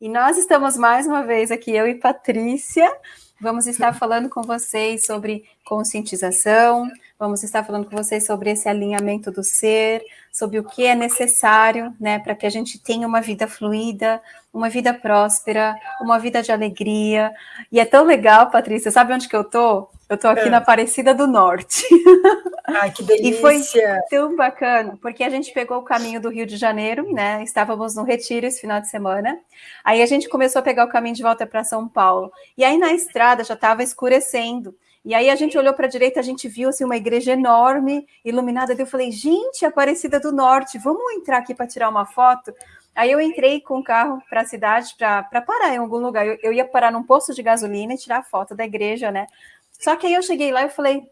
E nós estamos mais uma vez aqui, eu e Patrícia, vamos estar falando com vocês sobre conscientização, vamos estar falando com vocês sobre esse alinhamento do ser, sobre o que é necessário, né, para que a gente tenha uma vida fluida, uma vida próspera, uma vida de alegria. E é tão legal, Patrícia, sabe onde que eu tô? Eu tô aqui é. na Aparecida do Norte. Ai, que delícia! E foi tão bacana, porque a gente pegou o caminho do Rio de Janeiro, né? Estávamos no retiro esse final de semana. Aí a gente começou a pegar o caminho de volta para São Paulo. E aí na estrada já estava escurecendo. E aí a gente olhou para a direita, a gente viu assim uma igreja enorme, iluminada. Eu falei, gente, Aparecida do Norte, vamos entrar aqui para tirar uma foto? Aí eu entrei com o carro para a cidade para parar em algum lugar. Eu, eu, ia parar num posto de gasolina e tirar foto da igreja, né? Só que aí eu cheguei lá e falei,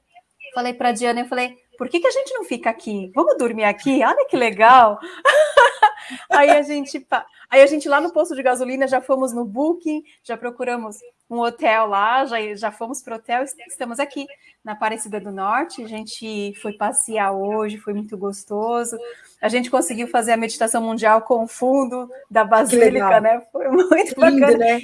falei para a Diana, eu falei, por que, que a gente não fica aqui? Vamos dormir aqui? Olha que legal! aí a gente, aí a gente lá no posto de gasolina já fomos no Booking, já procuramos um hotel lá, já, já fomos para o hotel, estamos aqui na Aparecida do Norte, a gente foi passear hoje, foi muito gostoso, a gente conseguiu fazer a meditação mundial com o fundo da Basílica, né? Foi muito Lindo, bacana. Né?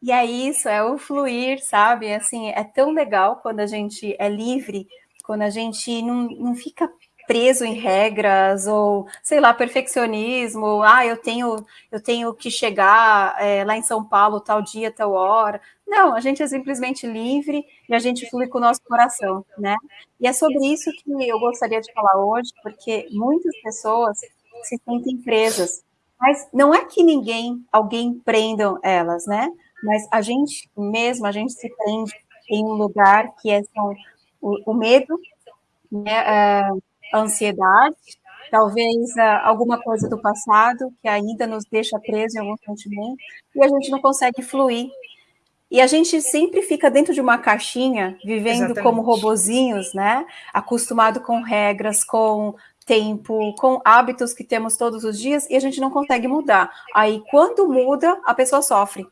E é isso, é o fluir, sabe? Assim, é tão legal quando a gente é livre, quando a gente não, não fica preso em regras ou sei lá perfeccionismo ah eu tenho eu tenho que chegar é, lá em São Paulo tal dia tal hora. Não a gente é simplesmente livre e a gente flui com o nosso coração né? E é sobre isso que eu gostaria de falar hoje porque muitas pessoas se sentem presas. Mas não é que ninguém alguém prendam elas né? Mas a gente mesmo, a gente se prende em um lugar que é são, o, o medo, né, a ansiedade, talvez alguma coisa do passado que ainda nos deixa preso em algum sentimento, e a gente não consegue fluir. E a gente sempre fica dentro de uma caixinha, vivendo Exatamente. como robozinhos, né? Acostumado com regras, com tempo, com hábitos que temos todos os dias, e a gente não consegue mudar. Aí, quando muda, a pessoa sofre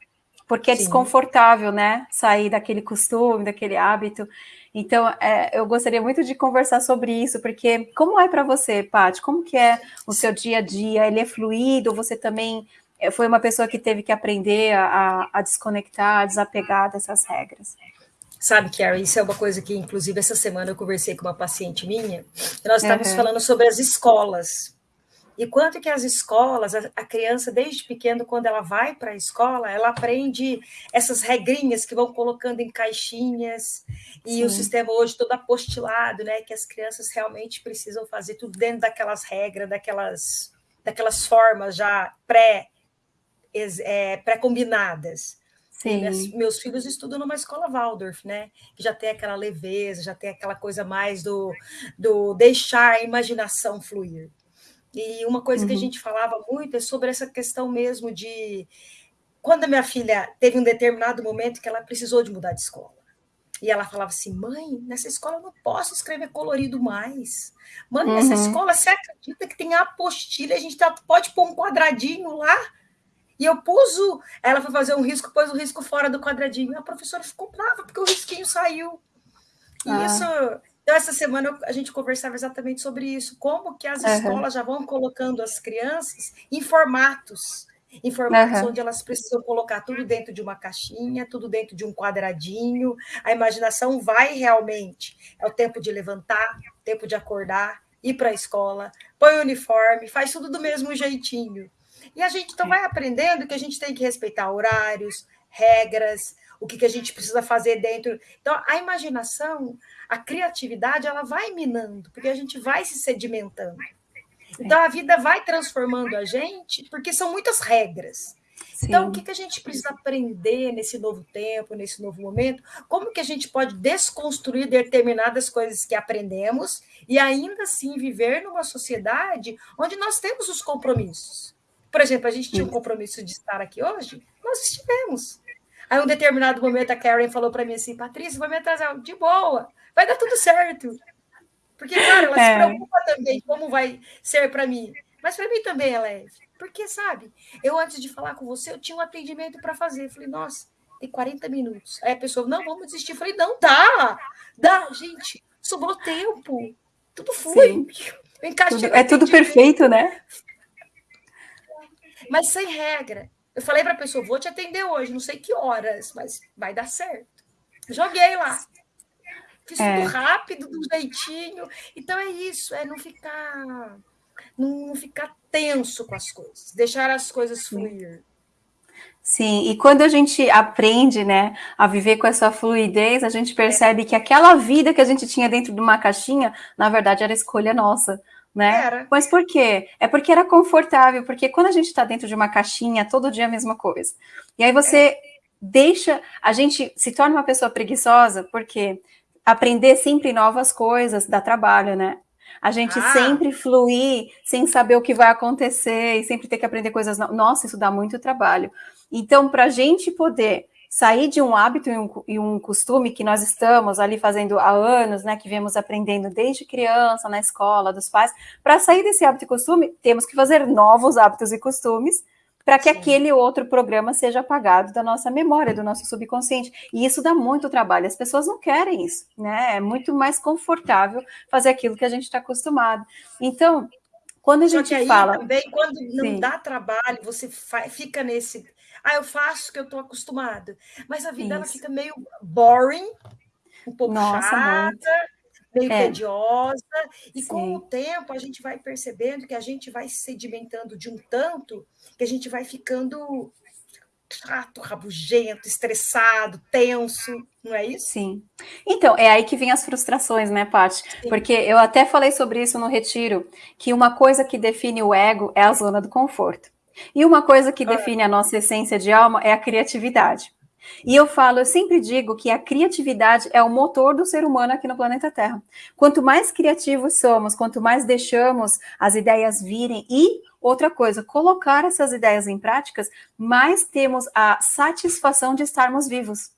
porque é Sim. desconfortável, né? Sair daquele costume, daquele hábito. Então, é, eu gostaria muito de conversar sobre isso, porque como é para você, Paty? Como que é o seu dia a dia? Ele é fluido? Você também é, foi uma pessoa que teve que aprender a, a desconectar, a desapegar dessas regras? Sabe, Carrie, isso é uma coisa que, inclusive, essa semana eu conversei com uma paciente minha, e nós estávamos uhum. falando sobre as escolas, e quanto que as escolas, a, criança desde pequeno, quando ela vai para a escola, ela aprende essas regrinhas que vão colocando em caixinhas, e Sim. o sistema hoje todo apostilado, né? Que as crianças realmente precisam fazer tudo dentro daquelas regras, daquelas, daquelas formas já pré, é, pré-combinadas. Sim. meus filhos estudam numa escola Waldorf, né? Que já tem aquela leveza, já tem aquela coisa mais do, do deixar a imaginação fluir. E uma coisa uhum. que a uhum. gente falava muito é sobre essa questão mesmo de quando a minha filha teve um determinado momento que ela precisou de mudar de escola. E ela falava assim: mãe, nessa escola eu não posso escrever colorido mais. Mãe, uhum. nessa escola você acredita que tem apostila, a gente tá, pode pôr um quadradinho lá? E eu pus o. Ela foi fazer um risco, pôs o risco fora do quadradinho. E a professora ficou brava, porque o risquinho saiu. E ah. isso então, essa semana a gente conversava exatamente sobre isso, como que as uhum. escolas já vão colocando as crianças em formatos, em formatos uhum. onde elas precisam colocar tudo dentro de uma caixinha, tudo dentro de um quadradinho, a imaginação vai realmente, é o tempo de levantar, tempo de acordar, ir para a escola, põe o uniforme, faz tudo do mesmo jeitinho. E a gente então vai aprendendo que a gente tem que respeitar horários, regras, o que, que a gente precisa fazer dentro. Então, a imaginação, a criatividade ela vai minando, porque a gente vai se sedimentando. Então a vida vai transformando a gente, porque são muitas regras. Sim. Então, o que, que a gente precisa aprender nesse novo tempo, nesse novo momento? Como que a gente pode desconstruir determinadas coisas que aprendemos e ainda assim viver numa sociedade onde nós temos os compromissos? Por exemplo, a gente tinha um compromisso de estar aqui hoje, nós estivemos. Aí, um determinado momento, a Karen falou para mim assim: Patrícia, vai me atrasar. De boa, vai dar tudo certo. Porque, cara, ela é. se preocupa também como vai ser para mim. Mas para mim também é leve. Porque, sabe, eu antes de falar com você, eu tinha um atendimento para fazer. Eu falei, nossa, tem 40 minutos. Aí a pessoa, não, vamos desistir. Eu falei, não, dá, dá, gente, sobrou tempo. Tudo foi. Tudo, é tudo perfeito, né? Mas sem regra. Eu falei para a pessoa, vou te atender hoje, não sei que horas, mas vai dar certo. Joguei lá. Fiz é. tudo rápido, do jeitinho. Então é isso, é não ficar não ficar tenso com as coisas, deixar as coisas fluir. Sim, e quando a gente aprende, né, a viver com essa fluidez, a gente percebe que aquela vida que a gente tinha dentro de uma caixinha, na verdade, era escolha nossa, né? Era. Mas por quê? É porque era confortável, porque quando a gente está dentro de uma caixinha, todo dia é a mesma coisa. E aí você é. deixa, a gente se torna uma pessoa preguiçosa, porque aprender sempre novas coisas dá trabalho, né? A gente ah. sempre fluir sem saber o que vai acontecer e sempre ter que aprender coisas novas. Nossa, isso dá muito trabalho. Então, para a gente poder sair de um hábito e um, e um, costume que nós estamos ali fazendo há anos, né, que viemos aprendendo desde criança, na escola, dos pais, para sair desse hábito e costume, temos que fazer novos hábitos e costumes para que Sim. aquele outro programa seja apagado da nossa memória, do nosso subconsciente. E isso dá muito trabalho. As pessoas não querem isso, né? É muito mais confortável fazer aquilo que a gente está acostumado. Então, quando a Só gente fala. Também, quando não Sim. dá trabalho, você fica nesse. Ah, eu faço o que eu estou acostumado. Mas a vida ela fica meio boring, um pouco Nossa, chata. Muito meio é. tediosa, e Sim. com o tempo a gente vai percebendo que a gente vai se sedimentando de um tanto que a gente vai ficando chato, rabugento, estressado, tenso, não é isso? Sim. Então, é aí que vem as frustrações, né, Paty? Porque eu até falei sobre isso no retiro, que uma coisa que define o ego é a zona do conforto. E uma coisa que define a nossa essência de alma é a criatividade. E eu falo, eu sempre digo que a criatividade é o motor do ser humano aqui no planeta Terra. Quanto mais criativos somos, quanto mais deixamos as ideias virem e outra coisa, colocar essas ideias em práticas, mais temos a satisfação de estarmos vivos.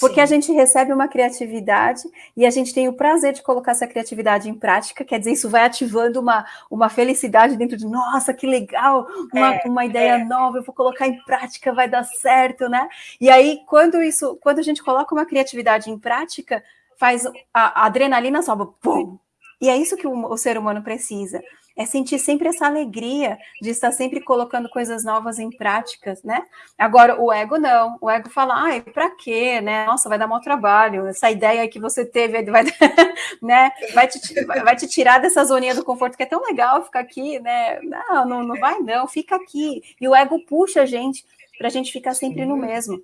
Porque Sim. a gente recebe uma criatividade e a gente tem o prazer de colocar essa criatividade em prática, quer dizer, isso vai ativando uma, uma felicidade dentro de, nossa, que legal, uma, é, uma ideia é. nova, eu vou colocar em prática, vai dar certo, né? E aí, quando isso, quando a gente coloca uma criatividade em prática, faz a, a adrenalina sobe, pum! E é isso que o, o ser humano precisa é sentir sempre essa alegria de estar sempre colocando coisas novas em práticas, né? Agora, o ego não, o ego fala, ai, pra quê, né? Nossa, vai dar mau trabalho, essa ideia que você teve vai, né? vai, te, vai te tirar dessa zoninha do conforto, que é tão legal ficar aqui, né? Não, não, não vai não, fica aqui. E o ego puxa a gente para a gente ficar sempre no mesmo.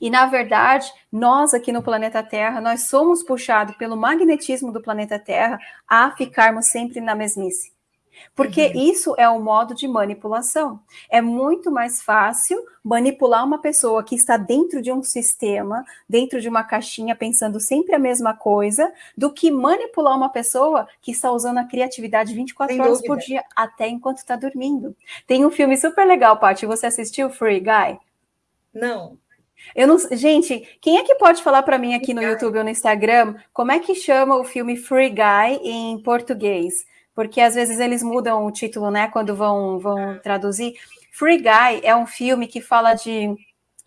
E, na verdade, nós aqui no planeta Terra, nós somos puxados pelo magnetismo do planeta Terra a ficarmos sempre na mesmice. Porque uhum. isso é um modo de manipulação. É muito mais fácil manipular uma pessoa que está dentro de um sistema, dentro de uma caixinha, pensando sempre a mesma coisa, do que manipular uma pessoa que está usando a criatividade 24 Sem horas dúvida. por dia, até enquanto está dormindo. Tem um filme super legal, Paty. Você assistiu Free Guy? Não. Eu não, gente, quem é que pode falar para mim aqui no YouTube ou no Instagram como é que chama o filme Free Guy em português? Porque às vezes eles mudam o título, né, quando vão, vão traduzir. Free Guy é um filme que fala de,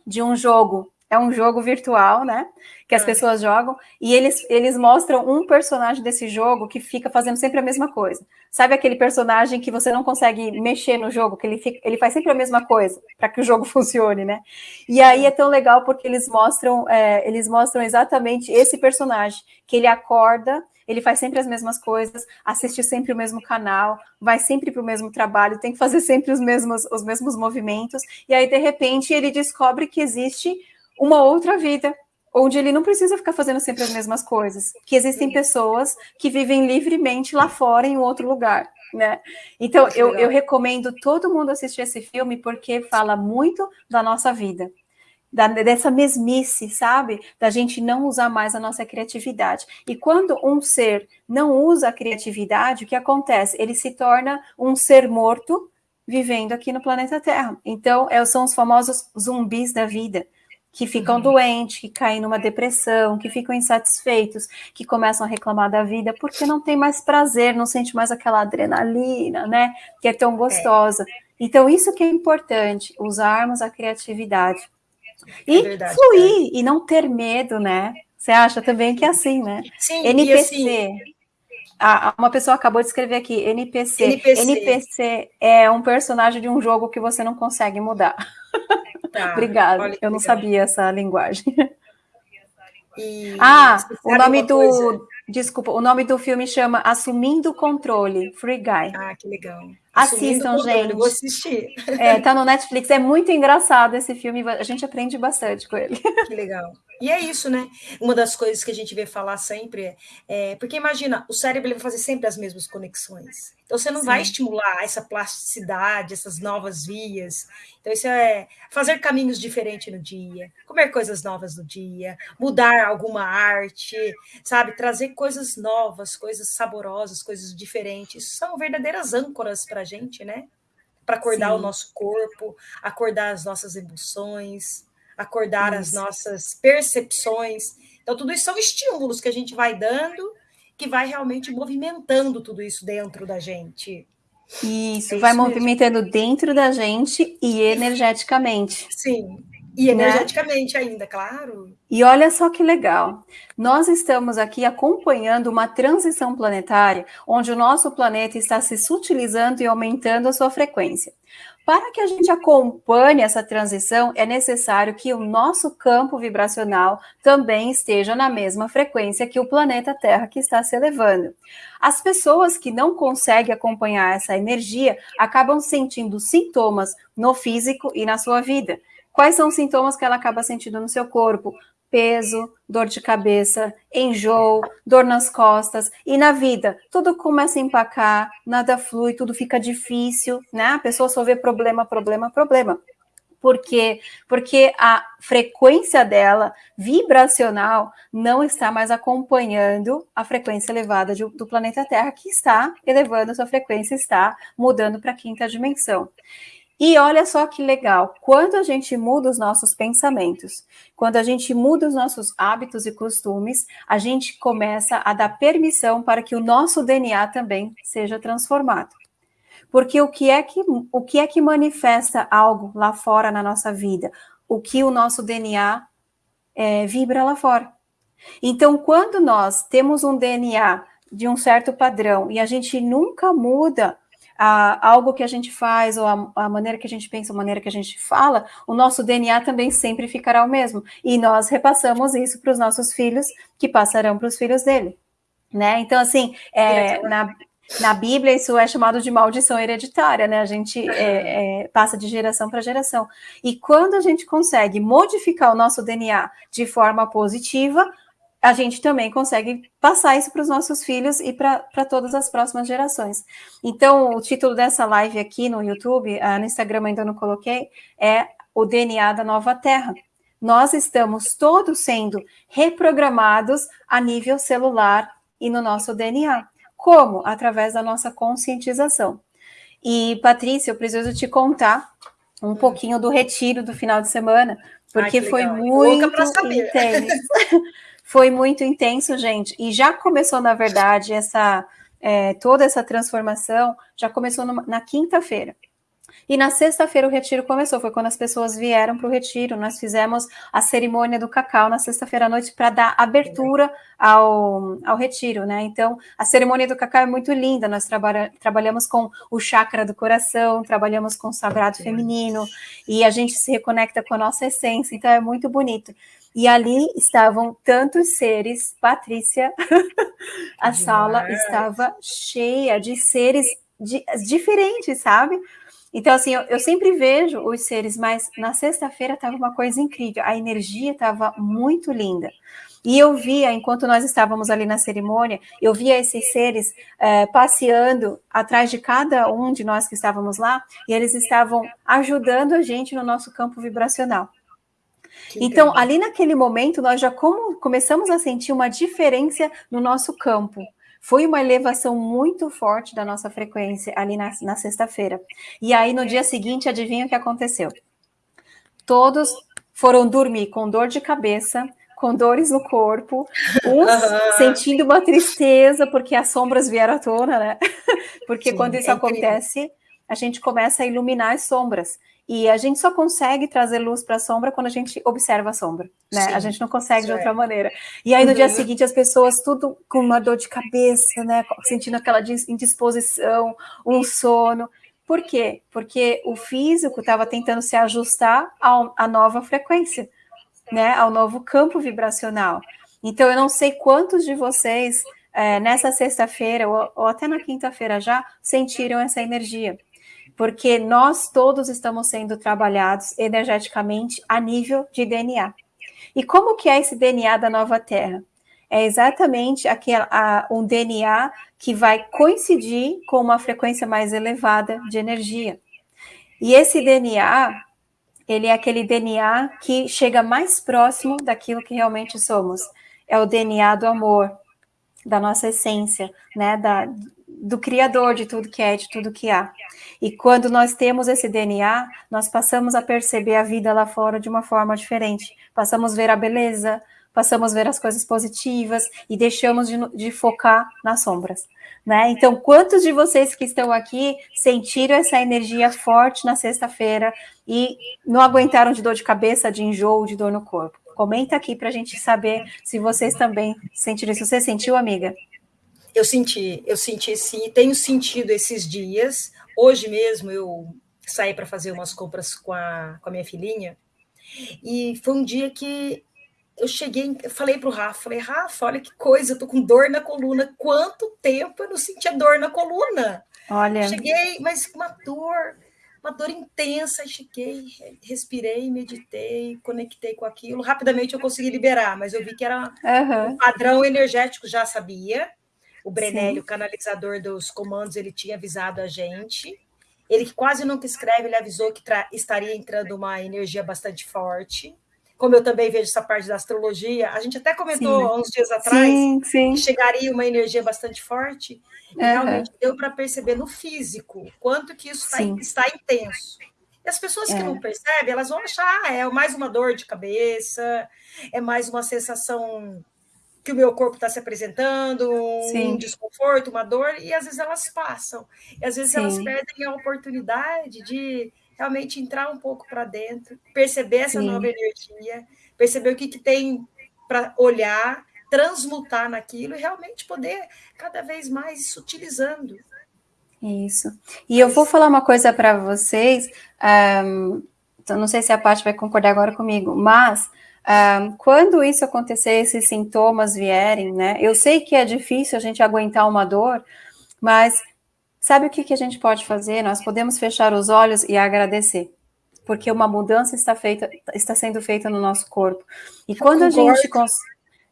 de um jogo, é um jogo virtual, né, que as é. pessoas jogam, e eles, eles mostram um personagem desse jogo que fica fazendo sempre a mesma coisa. Sabe aquele personagem que você não consegue mexer no jogo, que ele, fica, ele faz sempre a mesma coisa, para que o jogo funcione, né? E aí é tão legal porque eles mostram, é, eles mostram exatamente esse personagem, que ele acorda ele faz sempre as mesmas coisas, assiste sempre o mesmo canal, vai sempre para o mesmo trabalho, tem que fazer sempre os mesmos, os mesmos movimentos, e aí, de repente, ele descobre que existe uma outra vida, onde ele não precisa ficar fazendo sempre as mesmas coisas, que existem pessoas que vivem livremente lá fora, em outro lugar. Né? Então, eu, eu recomendo todo mundo assistir esse filme porque fala muito da nossa vida da, dessa mesmice, sabe? Da gente não usar mais a nossa criatividade. E quando um ser não usa a criatividade, o que acontece? Ele se torna um ser morto vivendo aqui no planeta Terra. Então, é, são os famosos zumbis da vida, que ficam uhum. doentes, que caem numa depressão, que ficam insatisfeitos, que começam a reclamar da vida porque não tem mais prazer, não sente mais aquela adrenalina, né? Que é tão gostosa. É. Então, isso que é importante, usarmos a criatividade. E é verdade, fluir é. e não ter medo, né? Você acha também que é assim, né? Sim, NPC. Assim, a, uma pessoa acabou de escrever aqui, NPC. NPC. NPC é um personagem de um jogo que você não consegue mudar. Tá, Obrigada. Eu legal. não sabia essa linguagem. E ah, o nome do. Coisa? Desculpa, o nome do filme chama Assumindo o Controle, Free Guy. Ah, que legal. Assistam, gente. Vou assistir. É, tá no Netflix. É muito engraçado esse filme. A gente aprende bastante com ele. Que legal. E é isso, né? Uma das coisas que a gente vê falar sempre é, é porque imagina, o cérebro vai fazer sempre as mesmas conexões. Então você não Sim. vai estimular essa plasticidade, essas novas vias. Então isso é fazer caminhos diferentes no dia, comer coisas novas no dia, mudar alguma arte, sabe, trazer coisas novas, coisas saborosas, coisas diferentes. Isso são verdadeiras âncoras para a gente, né? Para acordar Sim. o nosso corpo, acordar as nossas emoções acordar isso. as nossas percepções. Então, tudo isso são estímulos que a gente vai dando, que vai realmente movimentando tudo isso dentro da gente. Isso, é vai isso movimentando mesmo. dentro da gente e energeticamente. Sim, e né? energeticamente né? ainda, claro. E olha só que legal. Nós estamos aqui acompanhando uma transição planetária, onde o nosso planeta está se sutilizando e aumentando a sua frequência. Para que a gente acompanhe essa transição, é necessário que o nosso campo vibracional também esteja na mesma frequência que o planeta Terra que está se elevando. As pessoas que não conseguem acompanhar essa energia acabam sentindo sintomas no físico e na sua vida. Quais são os sintomas que ela acaba sentindo no seu corpo? peso, dor de cabeça, enjoo, dor nas costas e na vida tudo começa a empacar, nada flui, tudo fica difícil, né? A pessoa só vê problema, problema, problema. Por quê? Porque a frequência dela, vibracional, não está mais acompanhando a frequência elevada de, do planeta Terra, que está elevando sua frequência, está mudando para a quinta dimensão. E olha só que legal, quando a gente muda os nossos pensamentos, quando a gente muda os nossos hábitos e costumes, a gente começa a dar permissão para que o nosso DNA também seja transformado. Porque o que é que, o que, é que manifesta algo lá fora na nossa vida? O que o nosso DNA é, vibra lá fora. Então, quando nós temos um DNA de um certo padrão e a gente nunca muda a, algo que a gente faz, ou a, a, maneira que a gente pensa, a maneira que a gente fala, o nosso DNA também sempre ficará o mesmo. E nós repassamos isso para os nossos filhos, que passarão para os filhos dele. Né? Então, assim, é, na, na Bíblia isso é chamado de maldição hereditária, né? A gente é, é, passa de geração para geração. E quando a gente consegue modificar o nosso DNA de forma positiva, a gente também consegue passar isso para os nossos filhos e para todas as próximas gerações. Então, o título dessa live aqui no YouTube, ah, no Instagram ainda não coloquei, é o DNA da nova Terra. Nós estamos todos sendo reprogramados a nível celular e no nosso DNA. Como? Através da nossa conscientização. E, Patrícia, eu preciso te contar um pouquinho do retiro do final de semana, porque Ai, foi muito intenso. Foi muito intenso, gente. E já começou, na verdade, essa é, toda essa transformação já começou numa, na quinta-feira. E na sexta-feira o retiro começou, foi quando as pessoas vieram para o retiro. Nós fizemos a cerimônia do cacau na sexta-feira à noite para dar abertura ao, ao retiro, né? Então, a cerimônia do cacau é muito linda. Nós trabalha, trabalhamos com o chakra do coração, trabalhamos com o sagrado feminino e a gente se reconecta com a nossa essência. Então, é muito bonito. E ali estavam tantos seres, Patrícia, a Demais. sala estava cheia de seres diferentes, sabe? Então, assim, eu, eu, sempre vejo os seres, mas na sexta-feira estava uma coisa incrível, a energia estava muito linda. E eu via, enquanto nós estávamos ali na cerimônia, eu via esses seres é, passeando atrás de cada um de nós que estávamos lá, e eles estavam ajudando a gente no nosso campo vibracional então, ali naquele momento, nós já como, começamos a sentir uma diferença no nosso campo. Foi uma elevação muito forte da nossa frequência ali na, na sexta-feira. E aí, no dia seguinte, adivinha o que aconteceu? Todos foram dormir com dor de cabeça, com dores no corpo, uns sentindo uma tristeza porque as sombras vieram à tona, né? Porque Sim, quando isso é acontece, a gente começa a iluminar as sombras. E a gente só consegue trazer luz para a sombra quando a gente observa a sombra, né? Sim, a gente não consegue de outra é. maneira. E aí no uhum. dia seguinte as pessoas tudo com uma dor de cabeça, né? Sentindo aquela indisposição, um sono. Por quê? Porque o físico estava tentando se ajustar ao, à nova frequência, né? Ao novo campo vibracional. Então, eu não sei quantos de vocês, é, nessa sexta-feira, ou, ou até na quinta-feira já, sentiram essa energia. Porque nós todos estamos sendo trabalhados energeticamente a nível de DNA. E como que é esse DNA da nova Terra? É exatamente aquele, a, um DNA que vai coincidir com uma frequência mais elevada de energia. E esse DNA, ele é aquele DNA que chega mais próximo daquilo que realmente somos. É o DNA do amor, da nossa essência, né, da, do criador de tudo que é, de tudo que há. E quando nós temos esse DNA, nós passamos a perceber a vida lá fora de uma forma diferente. Passamos a ver a beleza, passamos a ver as coisas positivas e deixamos de, de focar nas sombras. Né? Então, quantos de vocês que estão aqui sentiram essa energia forte na sexta-feira e não aguentaram de dor de cabeça, de enjoo, de dor no corpo? Comenta aqui para a gente saber se vocês também sentiram isso. Você sentiu, amiga? Eu senti, eu senti sim, tenho sentido esses dias. Hoje mesmo eu saí para fazer umas compras com a, com a minha filhinha e foi um dia que eu cheguei, eu falei para o Rafa, falei, Rafa, olha que coisa, eu tô com dor na coluna. Quanto tempo eu não sentia dor na coluna? Olha. Cheguei, mas uma dor, uma dor intensa. Cheguei, respirei, meditei, conectei com aquilo. Rapidamente eu consegui liberar, mas eu vi que era uhum. um padrão energético, já sabia. O Brenélio, o canalizador dos comandos, ele tinha avisado a gente. Ele que quase nunca escreve, ele avisou que estaria entrando uma energia bastante forte como eu também vejo essa parte da astrologia, a gente até comentou sim. uns dias atrás sim, sim. que chegaria uma energia bastante forte, e uhum. realmente deu para perceber no físico quanto que isso tá, está intenso. E as pessoas é. que não percebem, elas vão achar, ah, é mais uma dor de cabeça, é mais uma sensação que o meu corpo está se apresentando, um desconforto, uma dor, e às vezes elas passam. E às vezes elas perdem a oportunidade de realmente entrar um pouco para dentro, perceber essa Sim. nova energia, perceber o que, que tem para olhar, transmutar naquilo e realmente poder cada vez mais sutilizando. Isso. E eu vou falar uma coisa para vocês, um, não sei se a parte vai concordar agora comigo, mas um, quando isso acontecer, esses sintomas vierem, né? Eu sei que é difícil a gente aguentar uma dor, mas Sabe o que, que a gente pode fazer? Nós podemos fechar os olhos e agradecer, porque uma mudança está, feita, está sendo feita no nosso corpo. E quando a gente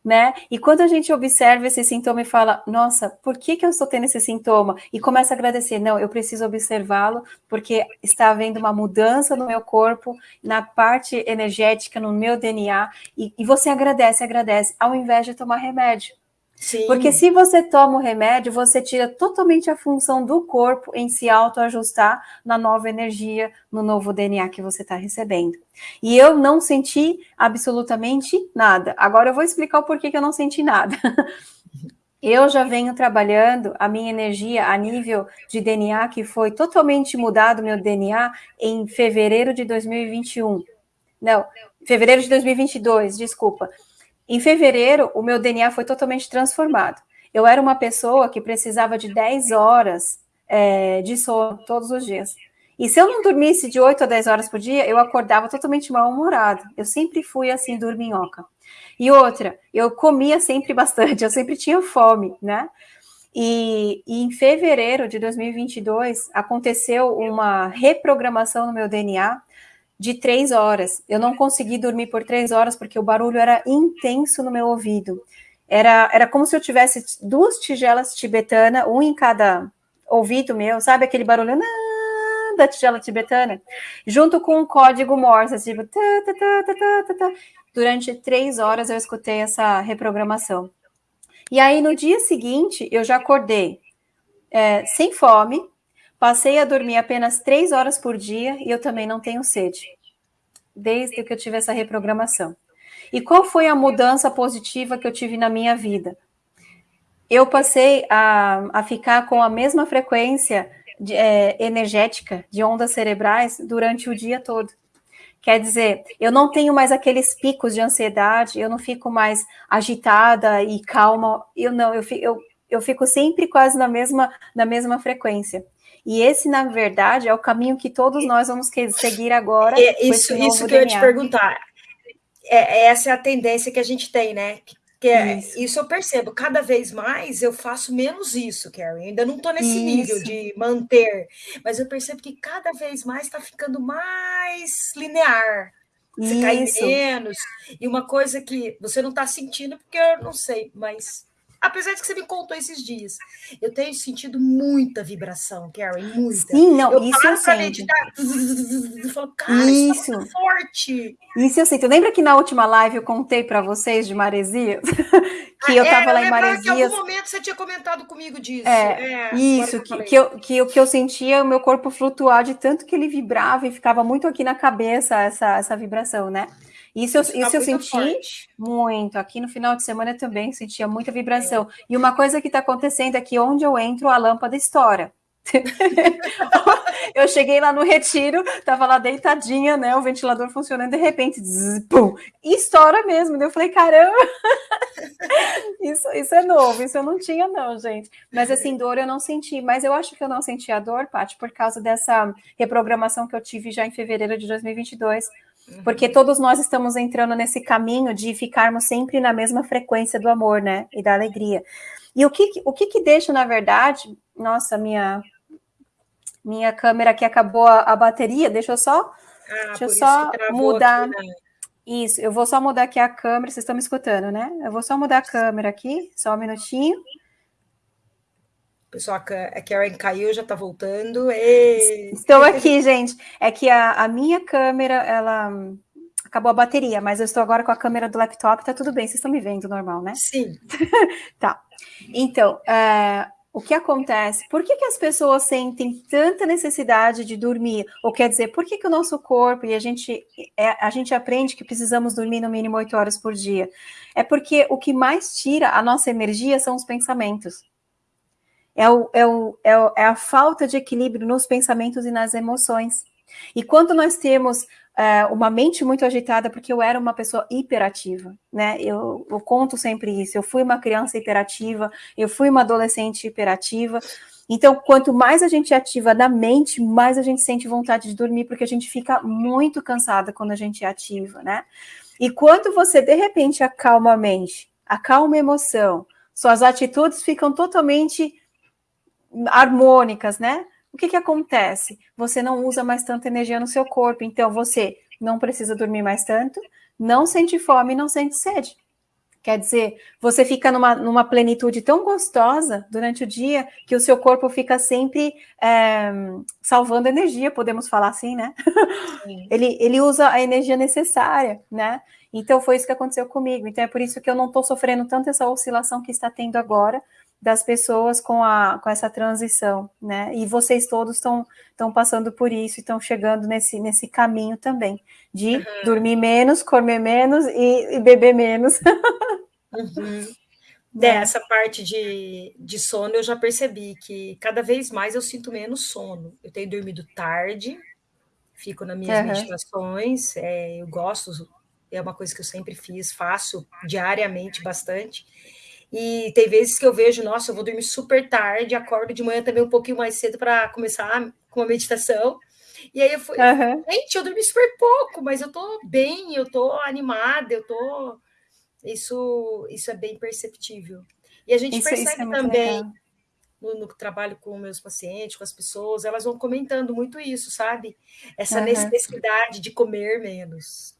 né? E quando a gente observa esse sintoma e fala, nossa, por que, que eu estou tendo esse sintoma? E começa a agradecer, não, eu preciso observá-lo, porque está havendo uma mudança no meu corpo, na parte energética, no meu DNA, e, e você agradece, agradece, ao invés de tomar remédio. Sim. Porque se você toma o remédio, você tira totalmente a função do corpo em se autoajustar na nova energia, no novo DNA que você está recebendo. E eu não senti absolutamente nada. Agora eu vou explicar o porquê que eu não senti nada. Eu já venho trabalhando a minha energia a nível de DNA, que foi totalmente mudado meu DNA em fevereiro de 2021. Não, fevereiro de 2022, desculpa. Em fevereiro, o meu DNA foi totalmente transformado. Eu era uma pessoa que precisava de 10 horas é, de sono todos os dias. E se eu não dormisse de 8 a 10 horas por dia, eu acordava totalmente mal-humorada. Eu sempre fui assim, dorminhoca. E outra, eu comia sempre bastante, eu sempre tinha fome, né? E, e, em fevereiro de 2022 aconteceu uma reprogramação no meu DNA de três horas. Eu não consegui dormir por três horas porque o barulho era intenso no meu ouvido. Era, era como se eu tivesse duas tigelas tibetana, um em cada ouvido meu, sabe aquele barulho da tigela tibetana, junto com um código Morse, tipo, tá, tá, durante três horas eu escutei essa reprogramação. E aí no dia seguinte eu já acordei é, sem fome, Passei a dormir apenas três horas por dia e eu também não tenho sede, desde que eu tive essa reprogramação. E qual foi a mudança positiva que eu tive na minha vida? Eu passei a, a ficar com a mesma frequência de, é, energética de ondas cerebrais durante o dia todo. Quer dizer, eu não tenho mais aqueles picos de ansiedade, eu não fico mais agitada e calma, eu não, eu, eu, eu fico sempre quase na mesma, na mesma frequência. E esse, na verdade, é o caminho que todos nós vamos seguir agora. É, isso, isso que DNA. eu ia te perguntar. É, essa é a tendência que a gente tem, né? Que é, isso. isso. eu percebo, cada vez mais eu faço menos isso, Carrie. Ainda não estou nesse isso. nível de manter, mas eu percebo que cada vez mais está ficando mais linear. Você cai menos. E uma coisa que você não está sentindo, porque eu não sei, mas apesar de que você me contou esses dias, eu tenho sentido muita vibração, Karen, muita. Sim, não, eu isso eu sinto. Eu falo, cara, isso, isso tá forte. Isso eu sinto. Lembra que na última live eu contei para vocês de Maresias? que eu estava ah, é, lá em Maresias. Em algum momento você tinha comentado comigo disso. É, é isso, que, que, eu, que, eu, que eu sentia o meu corpo flutuar de tanto que ele vibrava e ficava muito aqui na cabeça essa, essa vibração, né? Isso, eu, isso, tá eu senti forte. muito. Aqui no final de semana também sentia muita vibração. É. E uma coisa que está acontecendo é que onde eu entro, a lâmpada estoura. eu cheguei lá no retiro, tava lá deitadinha, né? O ventilador funcionando, de repente, zzz, pum, estoura mesmo. Eu falei, caramba, isso, isso é novo, isso eu não tinha, não, gente. Mas assim, dor eu não senti, mas eu acho que eu não senti a dor, Paty, por causa dessa reprogramação que eu tive já em fevereiro de 2022 porque todos nós estamos entrando nesse caminho de ficarmos sempre na mesma frequência do amor, né? E da alegria. E o que, o que, que deixa, na verdade, nossa, minha minha câmera aqui acabou a, a bateria, deixa eu só, ah, deixa eu só mudar. Aqui, né? Isso, eu vou só mudar aqui a câmera, vocês estão me escutando, né? Eu vou só mudar a câmera aqui, só um minutinho. Pessoal, a Karen caiu, já está voltando. E... Estou aqui, gente. É que a, a, minha câmera, ela acabou a bateria, mas eu estou agora com a câmera do laptop, tá tudo bem, vocês estão me vendo normal, né? Sim. tá. Então, é, o que acontece? Por que, que as pessoas sentem tanta necessidade de dormir? Ou quer dizer, por que, que o nosso corpo e a gente, é, a gente aprende que precisamos dormir no mínimo oito horas por dia? É porque o que mais tira a nossa energia são os pensamentos é, é, o, é, o, é a falta de equilíbrio nos pensamentos e nas emoções. E quando nós temos é, uma mente muito agitada, porque eu era uma pessoa hiperativa, né? Eu, eu, conto sempre isso. Eu fui uma criança hiperativa, eu fui uma adolescente hiperativa. Então, quanto mais a gente ativa na mente, mais a gente sente vontade de dormir, porque a gente fica muito cansada quando a gente é ativa, né? E quando você de repente acalma a mente, acalma a emoção, suas atitudes ficam totalmente harmônicas, né? O que, que acontece? Você não usa mais tanta energia no seu corpo, então você não precisa dormir mais tanto, não sente fome, não sente sede. Quer dizer, você fica numa, numa plenitude tão gostosa durante o dia que o seu corpo fica sempre é, salvando energia, podemos falar assim, né? ele, ele usa a energia necessária, né? Então foi isso que aconteceu comigo. Então é por isso que eu não estou sofrendo tanto essa oscilação que está tendo agora, das pessoas com, a, com essa transição, né? E vocês todos estão passando por isso, estão chegando nesse, nesse caminho também, de uhum. dormir menos, comer menos e, e beber menos. uhum. Dessa parte de, de sono, eu já percebi que cada vez mais eu sinto menos sono. Eu tenho dormido tarde, fico nas minhas uhum. meditações, é, eu gosto, é uma coisa que eu sempre fiz, faço diariamente bastante. E tem vezes que eu vejo, nossa, eu vou dormir super tarde, acordo de manhã também um pouquinho mais cedo para começar com a meditação. E aí eu fui, uhum. gente, eu dormi super pouco, mas eu tô bem, eu tô animada, eu tô. Isso, isso é bem perceptível. E a gente isso, percebe isso é também no, no, trabalho com meus pacientes, com as pessoas, elas vão comentando muito isso, sabe? Essa uhum. necessidade de comer menos.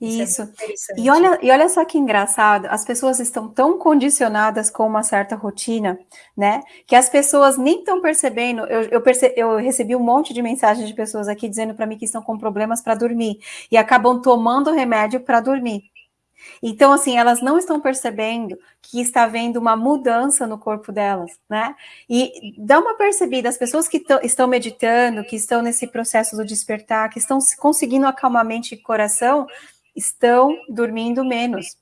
Isso. É e, olha, e olha só que engraçado, as pessoas estão tão condicionadas com uma certa rotina, né? Que as pessoas nem estão percebendo. Eu, eu, perce, eu recebi um monte de mensagens de pessoas aqui dizendo para mim que estão com problemas para dormir e acabam tomando remédio para dormir. Então, assim, elas não estão percebendo que está havendo uma mudança no corpo delas, né? E dá uma percebida, as pessoas que estão meditando, que estão nesse processo do despertar, que estão conseguindo acalmar mente e coração, estão dormindo menos.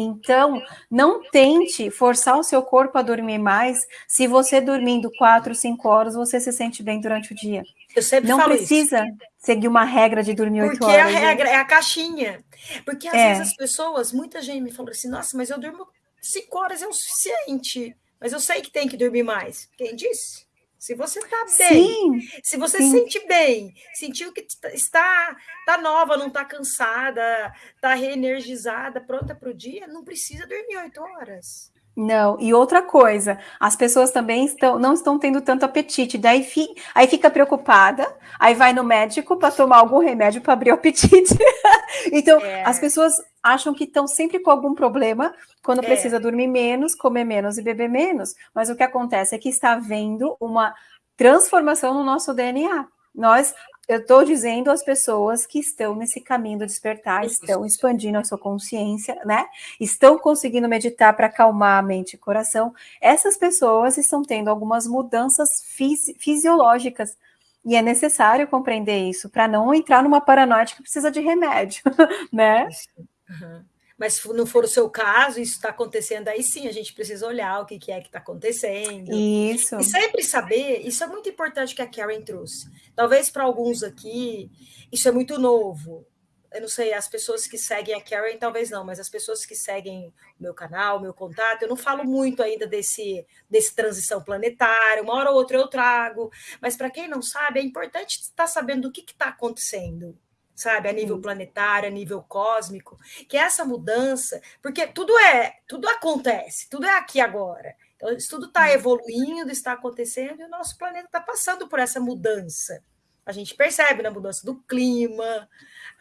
Então, não tente forçar o seu corpo a dormir mais se você dormindo quatro, cinco horas, você se sente bem durante o dia. Eu sempre não precisa isso. seguir uma regra de dormir oito horas. Porque a regra é a caixinha. Porque às é. vezes as pessoas, muita gente me falou assim, nossa, mas eu durmo cinco horas é o suficiente. Mas eu sei que tem que dormir mais. Quem disse? Se você está bem, sim, se você sim. sente bem, sentiu que está, está nova, não está cansada, está reenergizada, pronta para o dia, não precisa dormir oito horas. Não, e outra coisa, as pessoas também estão, não estão tendo tanto apetite, daí fi, aí fica preocupada, aí vai no médico para tomar algum remédio para abrir o apetite. então, é. as pessoas acham que estão sempre com algum problema quando é. precisa dormir menos, comer menos e beber menos, mas o que acontece é que está havendo uma transformação no nosso DNA. Nós eu estou dizendo às pessoas que estão nesse caminho do despertar, estão expandindo a sua consciência, né? Estão conseguindo meditar para acalmar a mente e coração. Essas pessoas estão tendo algumas mudanças fisi fisiológicas. E é necessário compreender isso para não entrar numa paranoia que precisa de remédio, né? Uhum. Mas se não for o seu caso, isso está acontecendo, aí sim a gente precisa olhar o que, que é que está acontecendo. Isso. E sempre saber, isso é muito importante que a Karen trouxe. Talvez para alguns aqui, isso é muito novo. Eu não sei, as pessoas que seguem a Karen, talvez não, mas as pessoas que seguem o meu canal, o meu contato, eu não falo muito ainda desse, desse transição planetária, uma hora ou outra eu trago, mas para quem não sabe, é importante estar sabendo o que está acontecendo sabe, a nível planetário, a nível cósmico, que é essa mudança, porque tudo é, tudo acontece, tudo é aqui agora. Então, isso tudo está evoluindo, está acontecendo, e o nosso planeta está passando por essa mudança. A gente percebe na mudança do clima,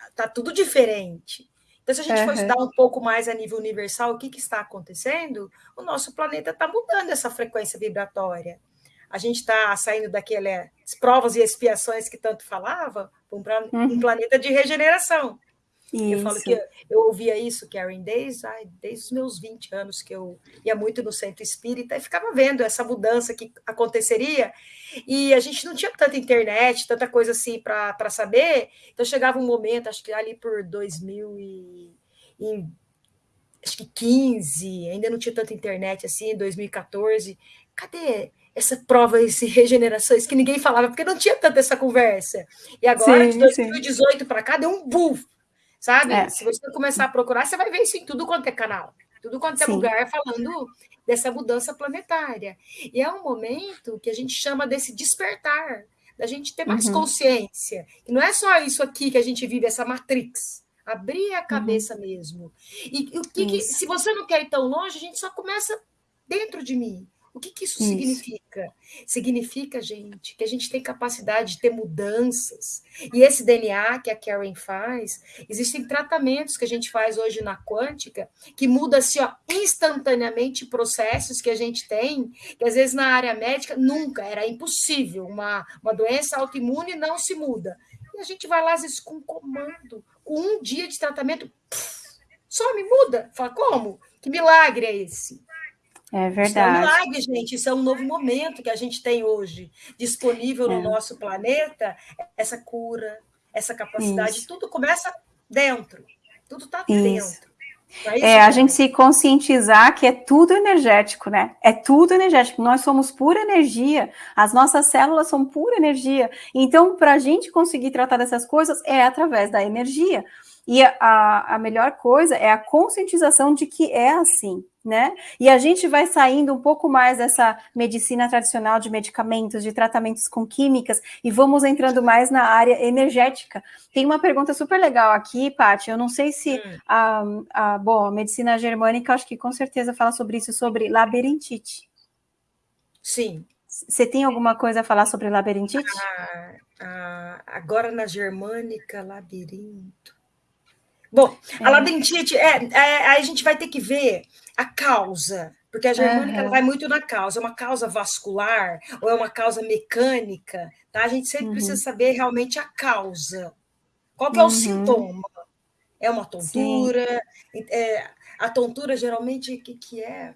está tudo diferente. Então, se a gente uhum. for estudar um pouco mais a nível universal o que, que está acontecendo, o nosso planeta está mudando essa frequência vibratória a gente está saindo daquelas provas e expiações que tanto falava para um, uhum. um, planeta de regeneração. Isso. Eu falo que eu, ouvia isso, Karen, desde, ai, desde os meus 20 anos, que eu ia muito no centro espírita e ficava vendo essa mudança que aconteceria. E a gente não tinha tanta internet, tanta coisa assim para saber. Então chegava um momento, acho que ali por 2000 e, e acho que 15, ainda não tinha tanta internet assim, 2014. Cadê essa prova, esse regenerações que ninguém falava, porque não tinha tanta essa conversa. E agora, sim, de 2018 para cá, deu um buff, sabe? É. Se você começar a procurar, você vai ver isso em tudo quanto é canal, tudo quanto é sim. lugar falando dessa mudança planetária. E é um momento que a gente chama desse despertar, da gente ter mais uhum. consciência. E não é só isso aqui que a gente vive, essa matrix. Abrir a uhum. cabeça uhum. mesmo. E, e o que, que, se você não quer ir tão longe, a gente só começa dentro de mim. O que, que isso, isso, significa? Significa, gente, que a gente tem capacidade de ter mudanças. E esse DNA que a Karen faz, existem tratamentos que a gente faz hoje na quântica que muda assim, ó, instantaneamente processos que a gente tem, que às vezes na área médica nunca, era impossível. Uma, uma doença autoimune não se muda. E a gente vai lá, às vezes, com comando, com um dia de tratamento, só me muda. Fala, como? Que milagre é esse? É verdade. Isso é um milagre, gente. Isso é um novo momento que a gente tem hoje disponível no é. nosso planeta. Essa cura, essa capacidade, Isso. tudo começa dentro. Tudo está dentro. É, é, a gente se conscientizar que é tudo energético, né? É tudo energético. Nós somos pura energia. As nossas células são pura energia. Então, para a gente conseguir tratar dessas coisas, é através da energia. E a, a melhor coisa é a conscientização de que é assim, né? E a gente vai saindo um pouco mais dessa medicina tradicional de medicamentos, de tratamentos com químicas, e vamos entrando mais na área energética. Tem uma pergunta super legal aqui, Paty, eu não sei se hum. a, a, bom, a medicina germânica, acho que com certeza fala sobre isso, sobre labirintite. Sim. Você tem alguma coisa a falar sobre labirintite? Ah, ah, agora na germânica, labirinto. Bom, a é. labirintite, é, é, a gente vai ter que ver a causa, porque a germânica uhum. vai muito na causa, é uma causa vascular ou é uma causa mecânica, tá? A gente sempre uhum. precisa saber realmente a causa. Qual que é o uhum. sintoma? É uma tontura? É, a tontura, geralmente, o que, que é?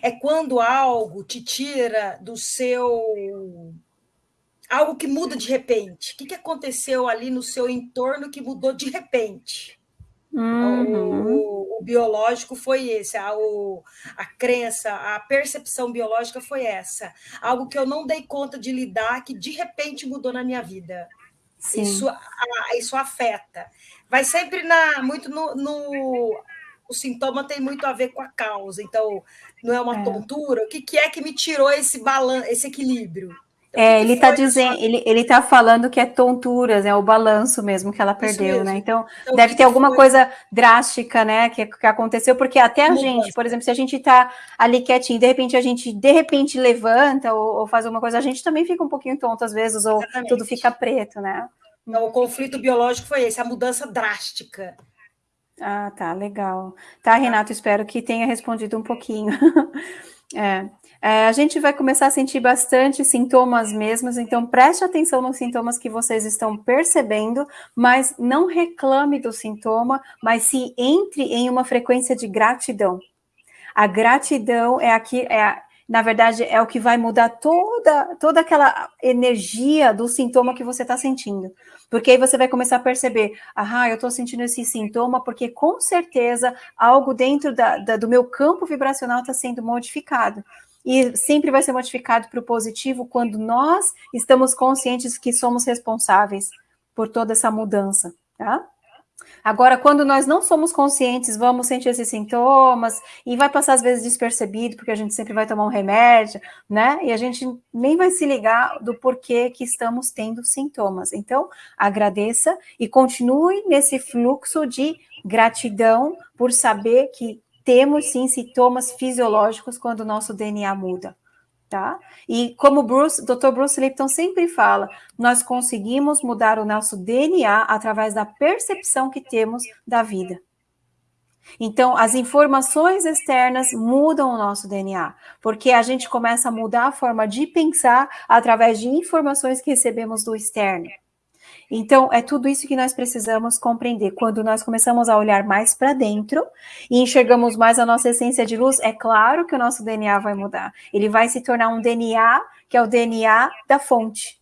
É quando algo te tira do seu algo que muda de repente. O que, que aconteceu ali no seu entorno que mudou de repente? Uhum. O, o, biológico foi esse, a, o, a crença, a percepção biológica foi essa. Algo que eu não dei conta de lidar, que de repente mudou na minha vida. Isso, a, isso afeta. Vai sempre na, muito no, no, O sintoma tem muito a ver com a causa. Então, não é uma é. tontura. O que, que é que me tirou esse balanço, esse equilíbrio? Então, é, ele está dizendo, ele, ele tá falando que é tonturas, é o balanço mesmo que ela perdeu, né? Então, então deve ter alguma foi? coisa drástica, né, que, que aconteceu, porque até a gente, por exemplo, se a gente está ali quietinho, de repente a gente de repente levanta ou, ou, faz alguma coisa, a gente também fica um pouquinho tonto às vezes, ou Exatamente. tudo fica preto, né? Então, o conflito biológico foi esse, a mudança drástica. Ah, tá, legal. Tá, Renato, espero que tenha respondido um pouquinho. é. É, a gente vai começar a sentir bastante sintomas mesmos, então preste atenção nos sintomas que vocês estão percebendo, mas não reclame do sintoma, mas se entre em uma frequência de gratidão. A gratidão é aqui, é, na verdade, é o que vai mudar toda, toda aquela energia do sintoma que você está sentindo. Porque aí você vai começar a perceber, ah, eu estou sentindo esse sintoma porque com certeza algo dentro da, da, do meu campo vibracional está sendo modificado e sempre vai ser modificado para o positivo quando nós estamos conscientes que somos responsáveis por toda essa mudança, tá? Agora, quando nós não somos conscientes, vamos sentir esses sintomas e vai passar às vezes despercebido, porque a gente sempre vai tomar um remédio, né? E a gente nem vai se ligar do porquê que estamos tendo sintomas. Então, agradeça e continue nesse fluxo de gratidão por saber que temos sim sintomas fisiológicos quando o nosso DNA muda. Tá? E como Bruce, Dr. Bruce Lipton sempre fala, nós conseguimos mudar o nosso DNA através da percepção que temos da vida. Então, as informações externas mudam o nosso DNA, porque a gente começa a mudar a forma de pensar através de informações que recebemos do externo. Então, é tudo isso que nós precisamos compreender. Quando nós começamos a olhar mais para dentro e enxergamos mais a nossa essência de luz, é claro que o nosso DNA vai mudar. Ele vai se tornar um DNA que é o DNA da fonte,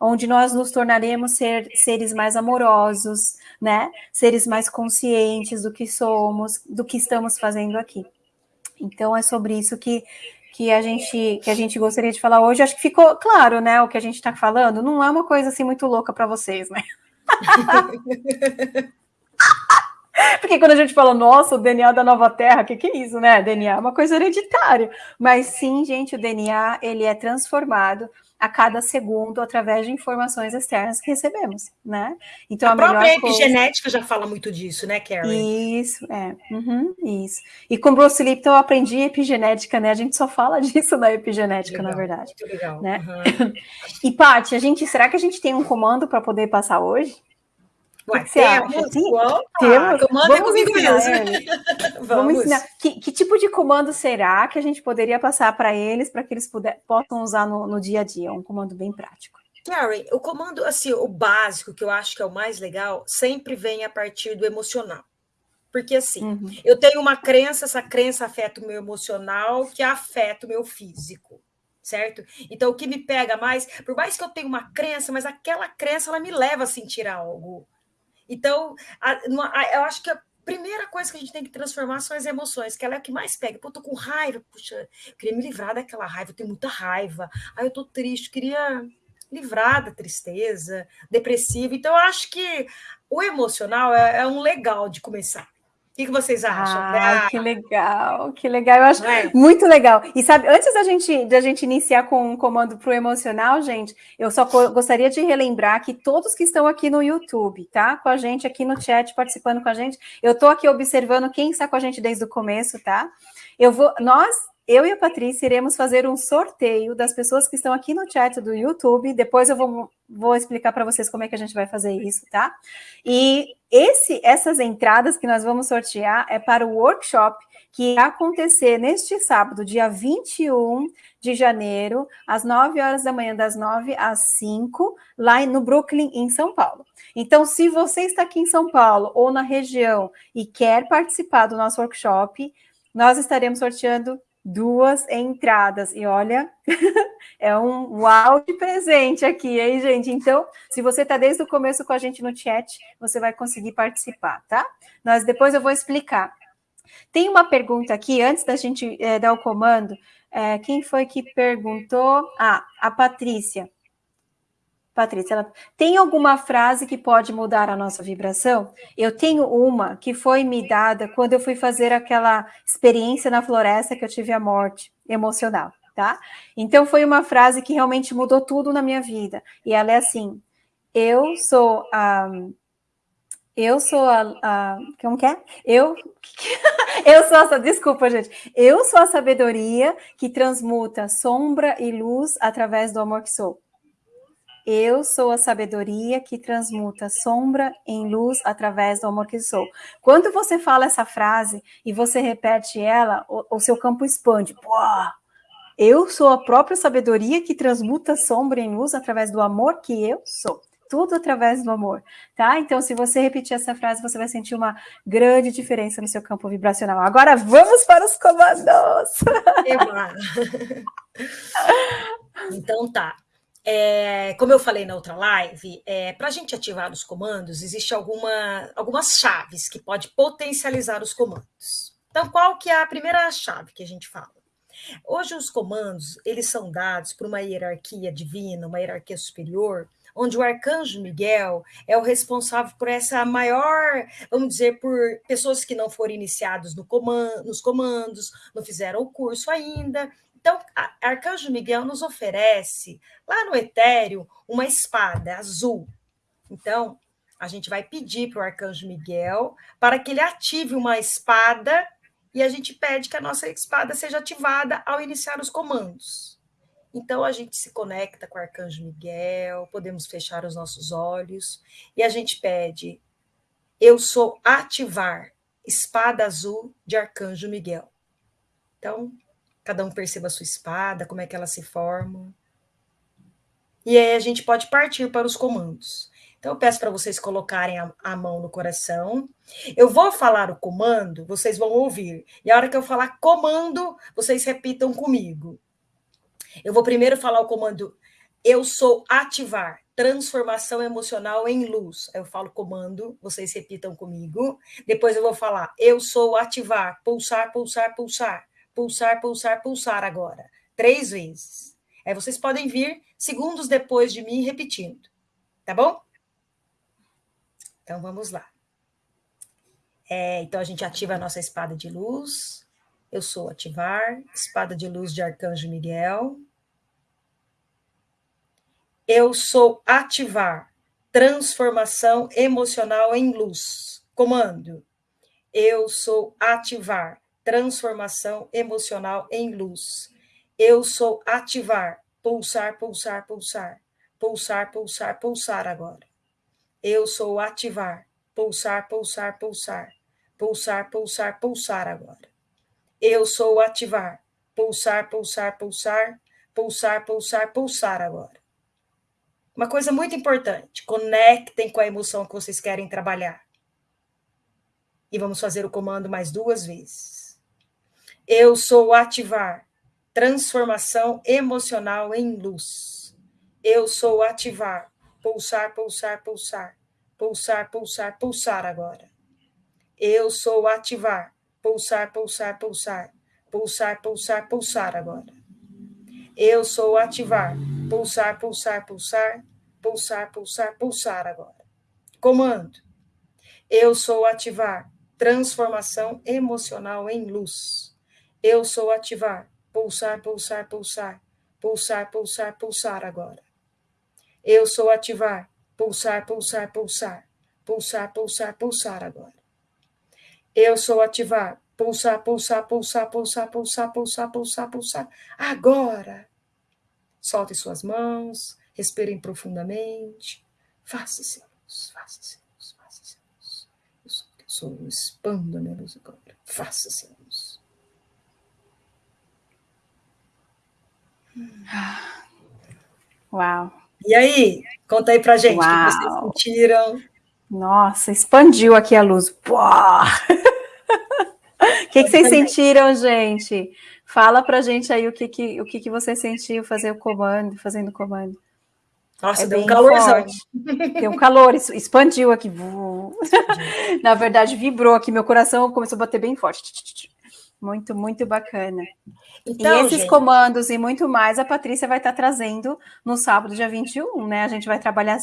onde nós nos tornaremos ser, seres mais amorosos, né? Seres mais conscientes do que somos, do que estamos fazendo aqui. Então, é sobre isso que que a gente que a gente gostaria de falar hoje. Acho que ficou claro, né, o que a gente está falando. Não é uma coisa assim muito louca para vocês, né? Porque quando a gente fala, nossa, o DNA da nova Terra, o que, que é isso, né? DNA é uma coisa hereditária. Mas sim, gente, o DNA ele é transformado a cada segundo através de informações externas que recebemos, né? Então a, a própria epigenética coisa... já fala muito disso, né, Karen? Isso, é, uhum, isso. E com Bruce Lipton eu aprendi epigenética, né? A gente só fala disso na epigenética, legal, na verdade. Muito legal. Né? Uhum. E Paty, a gente, será que a gente tem um comando para poder passar hoje? Ué, que temos, temos. É comigo mesmo. Vamos. Vamos ensinar. Que, que, tipo de comando será que a gente poderia passar para eles, para que eles puder, possam usar no, no dia a dia? Um comando bem prático. Karen, o comando, assim, o básico, que eu acho que é o mais legal, sempre vem a partir do emocional. Porque, assim, uhum. eu tenho uma crença, essa crença afeta o meu emocional, que afeta o meu físico certo? Então, o que me pega mais, por mais que eu tenha uma crença, mas aquela crença ela me leva a sentir algo. Então, a, a, eu acho que a primeira coisa que a gente tem que transformar são as emoções, que ela é o que mais pega. Pô, tô com raiva, puxa, queria me livrar daquela raiva, eu tenho muita raiva. Aí eu tô triste, queria livrar da tristeza, depressiva. Então, eu acho que o emocional é, é um legal de começar que, que vocês acham? Ah, ah, que legal, que legal. Eu acho é? muito legal. E sabe, antes da gente, da gente iniciar com um comando para o emocional, gente, eu só gostaria de relembrar que todos que estão aqui no YouTube, tá? Com a gente aqui no chat, participando com a gente, eu estou aqui observando quem está com a gente desde o começo, tá? Eu vou, nós eu e a Patrícia iremos fazer um sorteio das pessoas que estão aqui no chat do YouTube. Depois eu vou, vou explicar para vocês como é que a gente vai fazer isso, tá? E esse, essas entradas que nós vamos sortear é para o workshop que vai acontecer neste sábado, dia 21 de janeiro, às 9 horas da manhã, das 9 às 5, lá no Brooklyn, em São Paulo. Então, se você está aqui em São Paulo ou na região e quer participar do nosso workshop, nós estaremos sorteando duas entradas. E olha, é um uau de presente aqui, hein, gente? Então, se você está desde o começo com a gente no chat, você vai conseguir participar, tá? Nós depois eu vou explicar. Tem uma pergunta aqui, antes da gente é, dar o comando. É, quem foi que perguntou? Ah, a Patrícia. Patrícia, ela, tem alguma frase que pode mudar a nossa vibração? Eu tenho uma que foi me dada quando eu fui fazer aquela experiência na floresta que eu tive a morte emocional, tá? Então foi uma frase que realmente mudou tudo na minha vida. E ela é assim: eu sou a eu sou a, a como que é? Eu eu sou essa, desculpa, gente. Eu sou a sabedoria que transmuta sombra e luz através do amor que sou. Eu sou a sabedoria que transmuta sombra em luz através do amor que sou. Quando você fala essa frase e você repete ela, o, o seu campo expande. Pô, eu sou a própria sabedoria que transmuta sombra em luz através do amor que eu sou. Tudo através do amor, tá? Então, se você repetir essa frase, você vai sentir uma grande diferença no seu campo vibracional. Agora, vamos para os comandos! então, tá. É, como eu falei na outra live, é, para a gente ativar os comandos, existe alguma, algumas chaves que pode potencializar os comandos. Então, qual que é a primeira chave que a gente fala? Hoje os comandos, eles são dados por uma hierarquia divina, uma hierarquia superior, onde o arcanjo Miguel é o responsável por essa maior, vamos dizer, por pessoas que não foram iniciados no comando, nos comandos, não fizeram o curso ainda, então, Arcanjo Miguel nos oferece, lá no Etéreo, uma espada azul. Então, a gente vai pedir para o Arcanjo Miguel para que ele ative uma espada e a gente pede que a nossa espada seja ativada ao iniciar os comandos. Então, a gente se conecta com o Arcanjo Miguel, podemos fechar os nossos olhos e a gente pede: Eu sou ativar espada azul de Arcanjo Miguel. Então, cada um perceba a sua espada, como é que ela se forma. E aí a gente pode partir para os comandos. Então, eu peço para vocês colocarem a, a, mão no coração. Eu vou falar o comando, vocês vão ouvir. E a hora que eu falar comando, vocês repitam comigo. Eu vou primeiro falar o comando eu sou ativar, transformação emocional em luz. Eu falo comando, vocês repitam comigo. Depois eu vou falar eu sou ativar, pulsar, pulsar, pulsar pulsar, pulsar, pulsar agora. Três vezes. Aí vocês podem vir segundos depois de mim repetindo. Tá bom? Então vamos lá. É, então a gente ativa a nossa espada de luz. Eu sou ativar, espada de luz de Arcanjo Miguel. Eu sou ativar, transformação emocional em luz. Comando. Eu sou ativar, transformação emocional em luz. Eu sou ativar, pulsar, pulsar, pulsar, pulsar, pulsar, pulsar agora. Eu sou ativar, pulsar, pulsar, pulsar, pulsar, pulsar, pulsar agora. Eu sou ativar, pulsar, pulsar, pulsar, pulsar, pulsar, pulsar agora. Uma coisa muito importante, conectem com a emoção que vocês querem trabalhar. E vamos fazer o comando mais duas vezes. Eu sou ativar, transformação emocional em luz. Eu sou ativar, pulsar, pulsar, pulsar, pulsar, pulsar, pulsar agora. Eu sou ativar, pulsar, pulsar, pulsar, pulsar, pulsar, pulsar agora. Eu sou ativar, pulsar, pulsar, pulsar, pulsar, pulsar, pulsar agora. Comando. Eu sou ativar, transformação emocional em luz. Eu sou ativar. Pulsar, pulsar, pulsar. Pulsar, pulsar, pulsar agora. Eu sou ativar. Pulsar, pulsar, pulsar. Pulsar, pulsar, pulsar agora. Eu sou ativar. Pulsar, pulsar, pulsar, pulsar, pulsar, pulsar, pulsar, pulsar. Agora. Solte suas mãos. Respirem profundamente. Faça-se luz, faça-se luz, faça-se luz. Eu sou, eu sou, expando a minha luz agora. Faça-se. Uau. E aí, conta aí pra gente o que vocês sentiram. Nossa, expandiu aqui a luz. O que, que vocês sentiram, gente? Fala pra gente aí o que, que, o que, que você sentiu fazer o comando, fazendo o comando. Nossa, é deu um calorzão. Deu um calor, expandiu aqui. Na verdade, vibrou aqui, meu coração começou a bater bem forte. Muito, muito bacana. Então, e esses gente... comandos e muito mais a Patrícia vai estar trazendo no sábado, dia 21, né? A gente vai trabalhar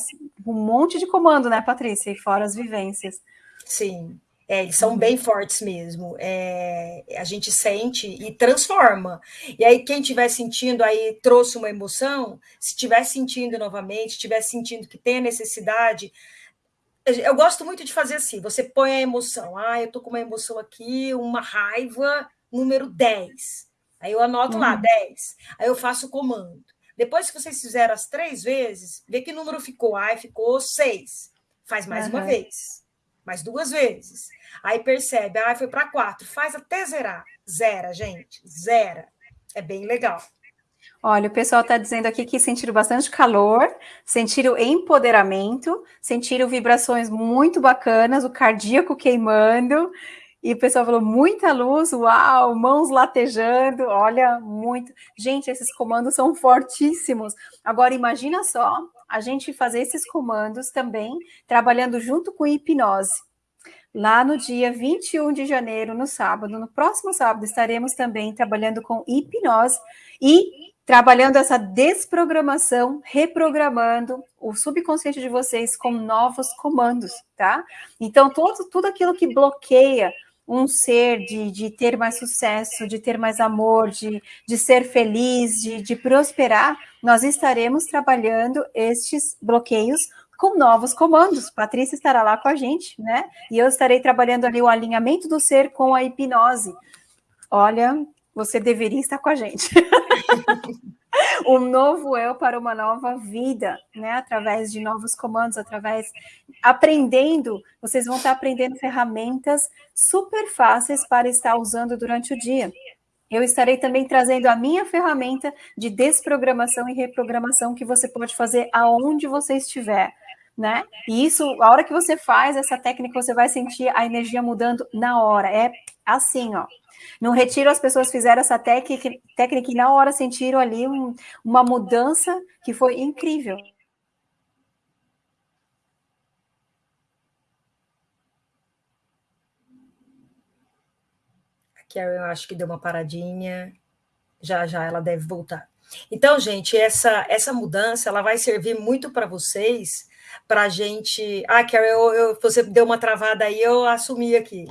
um monte de comando, né, Patrícia? E fora as vivências. Sim. É, eles são bem fortes mesmo. É, a gente sente e transforma. E aí, quem estiver sentindo aí trouxe uma emoção, se estiver sentindo novamente, estiver sentindo que tem a necessidade. Eu gosto muito de fazer assim: você põe a emoção. Ah, eu tô com uma emoção aqui, uma raiva, número 10. Aí eu anoto uhum. lá, 10. Aí eu faço o comando. Depois que vocês fizeram as três vezes, vê que número ficou. Ah, ficou 6. Faz mais uhum. uma vez. Mais duas vezes. Aí percebe, ah, foi para quatro. Faz até zerar. Zera, gente. Zera. É bem legal. Olha, o pessoal está dizendo aqui que sentiram bastante calor, sentiram empoderamento, sentiram vibrações muito bacanas, o cardíaco queimando, e o pessoal falou muita luz, uau, mãos latejando, olha, muito. Gente, esses comandos são fortíssimos. Agora, imagina só a gente fazer esses comandos também, trabalhando junto com hipnose lá no dia 21 de janeiro, no sábado. No próximo sábado, estaremos também trabalhando com hipnose e trabalhando essa desprogramação, reprogramando o subconsciente de vocês com novos comandos, tá? Então, todo, tudo aquilo que bloqueia um ser de, de ter mais sucesso, de ter mais amor, de, de ser feliz, de, de prosperar, nós estaremos trabalhando estes bloqueios com novos comandos. Patrícia estará lá com a gente, né? E eu estarei trabalhando ali o alinhamento do ser com a hipnose. Olha, você deveria estar com a gente. um novo eu para uma nova vida, né? Através de novos comandos, através aprendendo, vocês vão estar aprendendo ferramentas super fáceis para estar usando durante o dia. Eu estarei também trazendo a minha ferramenta de desprogramação e reprogramação que você pode fazer aonde você estiver né? E isso, a hora que você faz essa técnica, você vai sentir a energia mudando na hora. É assim, ó. No retiro, as pessoas fizeram essa técnica, técnica e na hora sentiram ali um, uma mudança que foi incrível. A Karen, eu acho que deu uma paradinha. Já já ela deve voltar. Então, gente, essa, essa mudança ela vai servir muito para vocês para a gente. Ah, Carol, eu, eu, você deu uma travada aí, eu assumi aqui.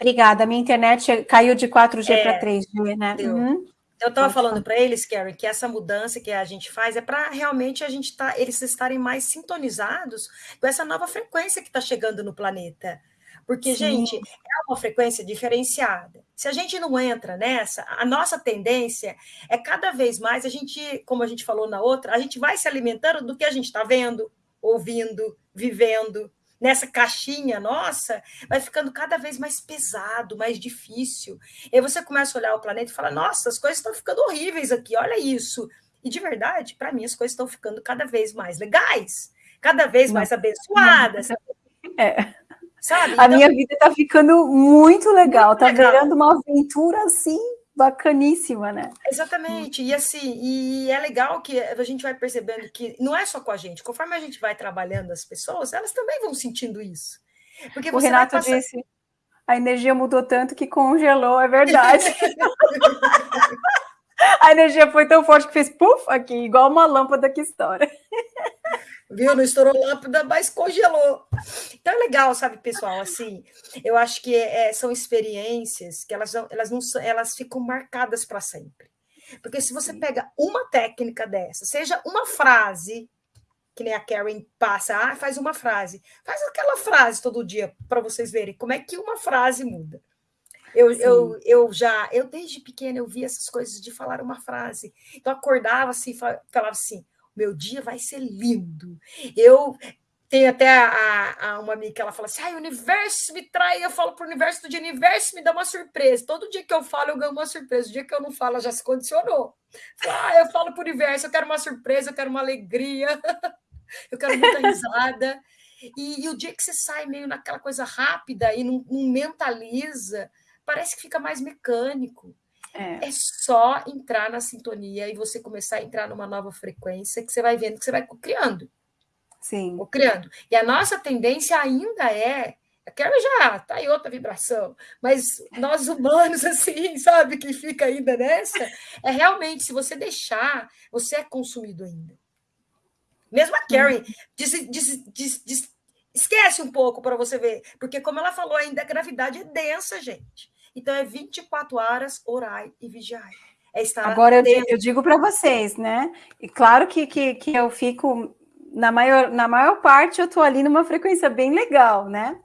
Obrigada, minha internet caiu de 4G é, para 3G, né? Uhum. Eu estava falando para eles, Karen, que essa mudança que a gente faz é para realmente a gente tá, eles estarem mais sintonizados com essa nova frequência que está chegando no planeta. Porque, Sim. gente, é uma frequência diferenciada. Se a gente não entra nessa, a nossa tendência é cada vez mais a gente, como a gente falou na outra, a gente vai se alimentando do que a gente está vendo, ouvindo, vivendo. Nessa caixinha nossa, vai ficando cada vez mais pesado, mais difícil. E aí você começa a olhar o planeta e fala: nossa, as coisas estão ficando horríveis aqui, olha isso. E de verdade, para mim, as coisas estão ficando cada vez mais legais, cada vez mais abençoadas. É. Sabe? A então, minha vida está ficando muito legal, está virando uma aventura assim bacaníssima, né? Exatamente. E assim, e é legal que a gente vai percebendo que não é só com a gente, conforme a gente vai trabalhando as pessoas, elas também vão sentindo isso. Porque o Renato passar... disse: a energia mudou tanto que congelou, é verdade. a energia foi tão forte que fez puf aqui, igual uma lâmpada que estoura. viu? Não estourou lâmpada, mas congelou. Então é legal, sabe, pessoal? Assim, eu acho que é, são experiências que elas, elas, não, elas ficam marcadas para sempre. Porque se você pega uma técnica dessa, seja uma frase, que nem a Karen passa, ah, faz uma frase, faz aquela frase todo dia para vocês verem como é que uma frase muda. Eu, eu, eu já, eu desde pequena eu vi essas coisas de falar uma frase. Então acordava assim, falava assim: meu dia vai ser lindo. Eu tenho até a, a, uma amiga que ela fala assim: ah, o universo me trai. Eu falo para o universo do dia, o universo me dá uma surpresa. Todo dia que eu falo, eu ganho uma surpresa. O dia que eu não falo, ela já se condicionou. Ah, eu falo para o universo, eu quero uma surpresa, eu quero uma alegria, eu quero muita risada. E, e, o dia que você sai meio naquela coisa rápida e não, não mentaliza, parece que fica mais mecânico. É. é. só entrar na sintonia e você começar a entrar numa nova frequência que você vai vendo que você vai criando. Sim. criando. E a nossa tendência ainda é. Aquela já tá em outra vibração, mas nós humanos, assim, sabe, que fica ainda nessa, é realmente, se você deixar, você é consumido ainda. Mesmo a Karen, diz, diz, diz, diz esquece um pouco para você ver, porque como ela falou, ainda a gravidade é densa, gente. Então é 24 horas orai e vigiai. É estar Agora eu, eu, digo para vocês, né? E claro que, que, que eu fico na maior, na maior parte eu estou ali numa frequência bem legal, né?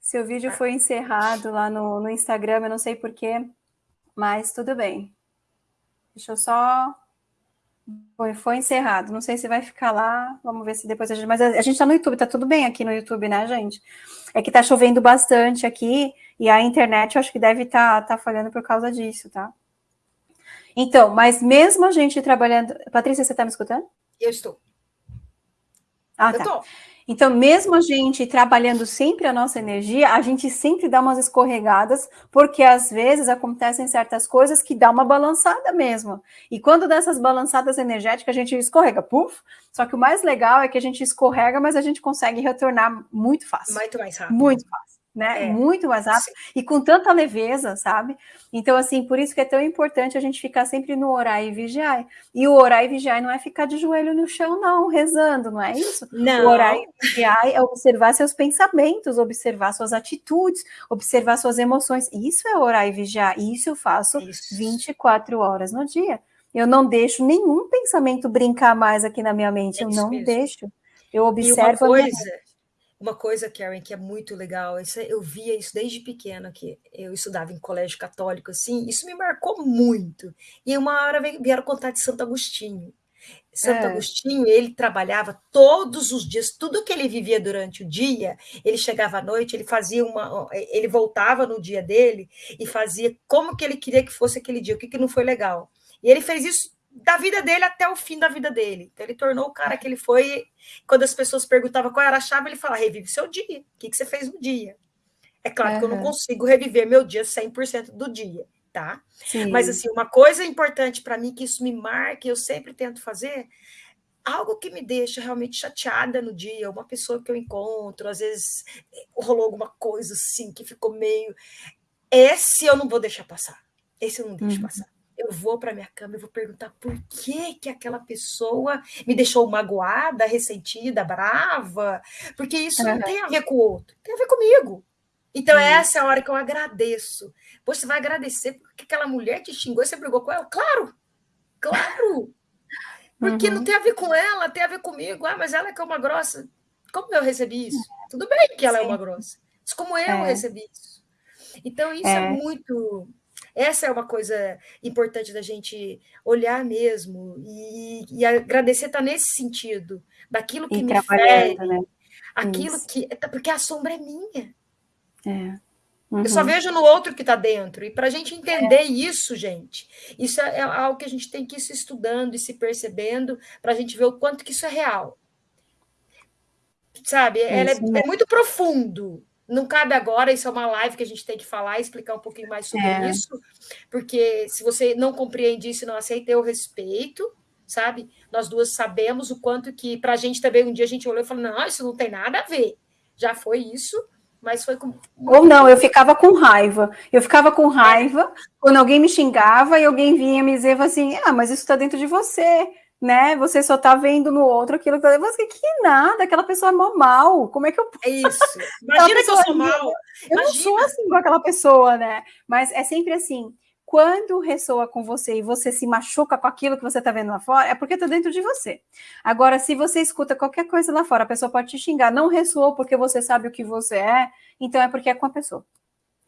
Seu vídeo foi encerrado lá no, no Instagram, eu não sei porquê, mas tudo bem. Deixa eu só foi, foi encerrado. Não sei se vai ficar lá. Vamos ver se depois a gente. Mas a, a gente está no YouTube, tá tudo bem aqui no YouTube, né, gente? É que tá chovendo bastante aqui e a internet eu acho que deve estar tá, tá falhando por causa disso, tá? Então, mas mesmo a gente trabalhando. Patrícia, você está me escutando? Eu estou. Ah, eu tá. Tô. Então, mesmo a gente trabalhando sempre a nossa energia, a gente sempre dá umas escorregadas, porque às vezes acontecem certas coisas que dá uma balançada mesmo. E quando dessas balançadas energéticas, a gente escorrega, puf. Só que o mais legal é que a gente escorrega, mas a gente consegue retornar muito fácil. Muito mais rápido. Muito fácil né? É. Muito mais rápido Sim. e com tanta leveza, sabe? Então, assim, por isso que é tão importante a gente ficar sempre no orar e vigiar. E o orar e vigiar não é ficar de joelho no chão, não, rezando, não é isso? Não. O orar e vigiar é observar seus pensamentos, observar suas atitudes, observar suas emoções. Isso é orar e vigiar. E isso eu faço isso. 24 horas no dia. Eu não deixo nenhum pensamento brincar mais aqui na minha mente. É eu não mesmo. deixo. Eu observo. E uma coisa, uma coisa, Karen, que é muito legal, isso, é, eu via isso desde pequena, que eu estudava em colégio católico, assim, isso me marcou muito. E uma hora vieram contar de Santo Agostinho. Santo é. Agostinho, ele trabalhava todos os dias, tudo que ele vivia durante o dia, ele chegava à noite, ele fazia uma, ele voltava no dia dele e fazia como que ele queria que fosse aquele dia, o que, que não foi legal. E ele fez isso da vida dele até o fim da vida dele. Então, ele tornou o cara que ele foi. Quando as pessoas perguntavam qual era a chave, ele falava: revive seu dia. O que, que você fez no dia? É claro uhum. que eu não consigo reviver meu dia 100% do dia, tá? Sim. Mas, assim, uma coisa importante para mim, que isso me marca, eu sempre tento fazer, algo que me deixa realmente chateada no dia, uma pessoa que eu encontro, às vezes rolou alguma coisa assim que ficou meio. Esse eu não vou deixar passar. Esse eu não deixo uhum. passar eu vou para minha cama e vou perguntar por que que aquela pessoa me deixou magoada, ressentida, brava, porque isso uhum. não tem a ver com o outro, tem a ver comigo. Então, uhum. essa é a hora que eu agradeço. Você vai agradecer porque aquela mulher te xingou e você brigou com ela? Claro! Claro! Porque uhum. não tem a ver com ela, tem a ver comigo. Ah, mas ela é que é uma grossa. Como eu recebi isso? Tudo bem que ela Sim. é uma grossa. Mas como eu é. recebi isso? Então, isso é, é muito essa é uma coisa importante da gente olhar mesmo e, e agradecer está nesse sentido, daquilo que e me fere, né? aquilo Isso. que. Porque a sombra é minha. É. Uhum. Eu só uhum. vejo no outro que está dentro. E para a gente entender é. isso, gente, isso é, é algo que a gente tem que ir se estudando e se percebendo para a gente ver o quanto que isso é real. Sabe? É, é, é muito profundo. Não cabe agora, isso é uma live que a gente tem que falar e explicar um pouquinho mais sobre é. isso, porque se você não compreende isso e não aceita, eu respeito, sabe? Nós duas sabemos o quanto que, para a gente também, um dia a gente olhou e falou: não, isso não tem nada a ver. Já foi isso, mas foi com. Ou não, eu ficava com raiva. Eu ficava com raiva quando alguém me xingava e alguém vinha me dizer assim: ah, mas isso está dentro de você né? Você só tá vendo no outro aquilo que você que nada, aquela pessoa é mó mal. Como é que eu É isso. Imagina que eu sou mal. Eu Imagina. não sou assim com aquela pessoa, né? Mas é sempre assim. Quando ressoa com você e você se machuca com aquilo que você está vendo lá fora, é porque está dentro de você. Agora, se você escuta qualquer coisa lá fora, a pessoa pode te xingar, não ressoou porque você sabe o que você é, então é porque é com a pessoa.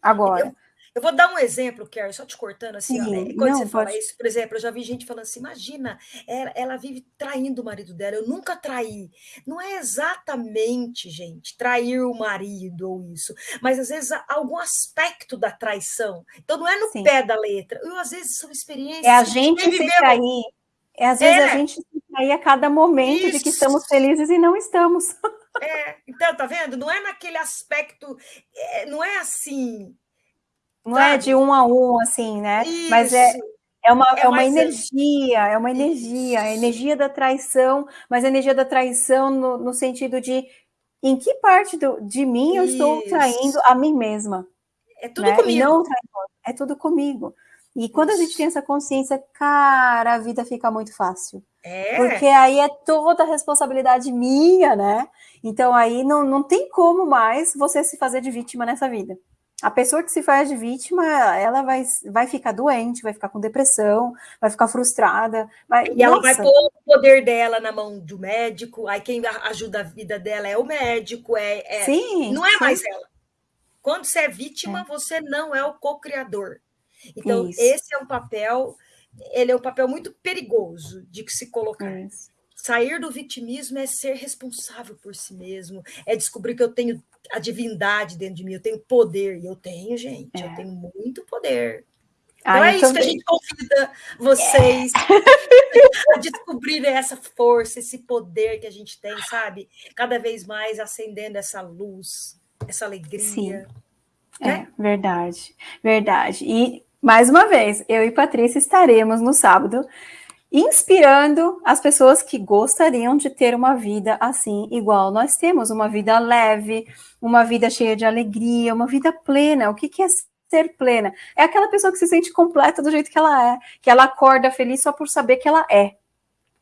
Agora, eu, eu vou dar um exemplo, Kerry, só te cortando assim, ó, né, quando não, você fala isso, por exemplo, eu já vi gente falando assim, imagina, ela, ela, vive traindo o marido dela, eu nunca traí. Não é exatamente, gente, trair o marido ou isso, mas às vezes algum aspecto da traição. Então não é no Sim. pé da letra, eu, às vezes são experiências. É a gente se trair. É às vezes é. a gente se trair a cada momento isso. de que estamos felizes e não estamos. É, então, tá vendo? Não é naquele aspecto, é, não é assim, não Sabe? é de um a um, assim, né? Isso. Mas é, é uma, é, é uma energia, é uma energia, a energia da traição, mas a energia da traição no, no sentido de em que parte do, de mim eu estou traindo a mim mesma. É tudo né? comigo. Não, é tudo comigo. E quando Isso. a gente tem essa consciência, cara, a vida fica muito fácil. É. Porque aí é toda a responsabilidade minha, né? Então aí não, não tem como mais você se fazer de vítima nessa vida. A pessoa que se faz de vítima, ela vai, vai ficar doente, vai ficar com depressão, vai ficar frustrada. Vai... E ela vai pôr o poder dela na mão do médico, aí quem ajuda a vida dela é o médico, é, é... Sim, não é sim. mais ela. Quando você é vítima, é. você não é o co-criador. Então, Isso. esse é um papel, ele é um papel muito perigoso de se colocar. Isso. Sair do vitimismo é ser responsável por si mesmo, é descobrir que eu tenho a divindade dentro de mim, eu tenho poder, e eu tenho, gente, é. eu tenho muito poder. Ah, então é isso que a gente convida vocês é. a descobrir essa força, esse poder que a gente tem, sabe? Cada vez mais acendendo essa luz, essa alegria. Sim. Né? É, verdade, verdade. E, mais uma vez, eu e Patrícia estaremos no sábado inspirando as pessoas que gostariam de ter uma vida assim, igual nós temos, uma vida leve, uma vida cheia de alegria, uma vida plena. O que, que é ser plena? É aquela pessoa que se sente completa do jeito que ela é, que ela acorda feliz só por saber que ela é,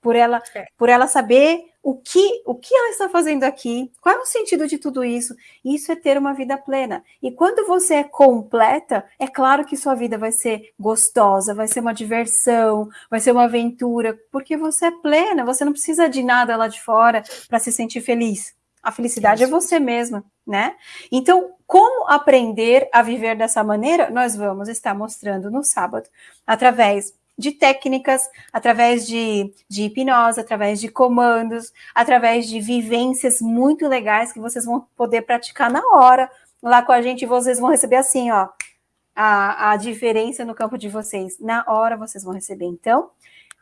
por ela, é. por ela saber o que, o que ela está fazendo aqui, qual é o sentido de tudo isso? Isso é ter uma vida plena. E quando você é completa, é claro que sua vida vai ser gostosa, vai ser uma diversão, vai ser uma aventura, porque você é plena, você não precisa de nada lá de fora para se sentir feliz. A felicidade é você mesma, né? Então, como aprender a viver dessa maneira? Nós vamos estar mostrando no sábado, através de técnicas, através de, de hipnose, através de comandos, através de vivências muito legais que vocês vão poder praticar na hora lá com a gente. Vocês vão receber assim, ó, a, a diferença no campo de vocês. Na hora vocês vão receber. Então,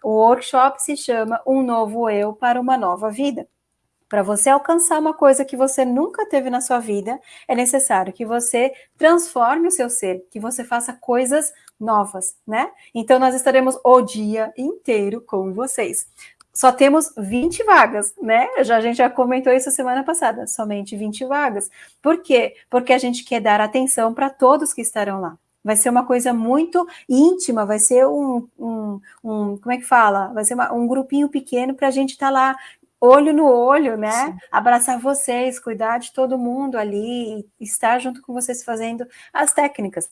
o workshop se chama Um Novo Eu para uma Nova Vida. Para você alcançar uma coisa que você nunca teve na sua vida, é necessário que você transforme o seu ser, que você faça coisas novas, né? Então, nós estaremos o dia inteiro com vocês. Só temos 20 vagas, né? Já, a gente já comentou isso semana passada, somente 20 vagas. Por quê? Porque a gente quer dar atenção para todos que estarão lá. Vai ser uma coisa muito íntima, vai ser um, um, um como é que fala? Vai ser uma, um grupinho pequeno para a gente estar tá lá olho no olho, né? Sim. Abraçar vocês, cuidar de todo mundo ali, estar junto com vocês fazendo as técnicas.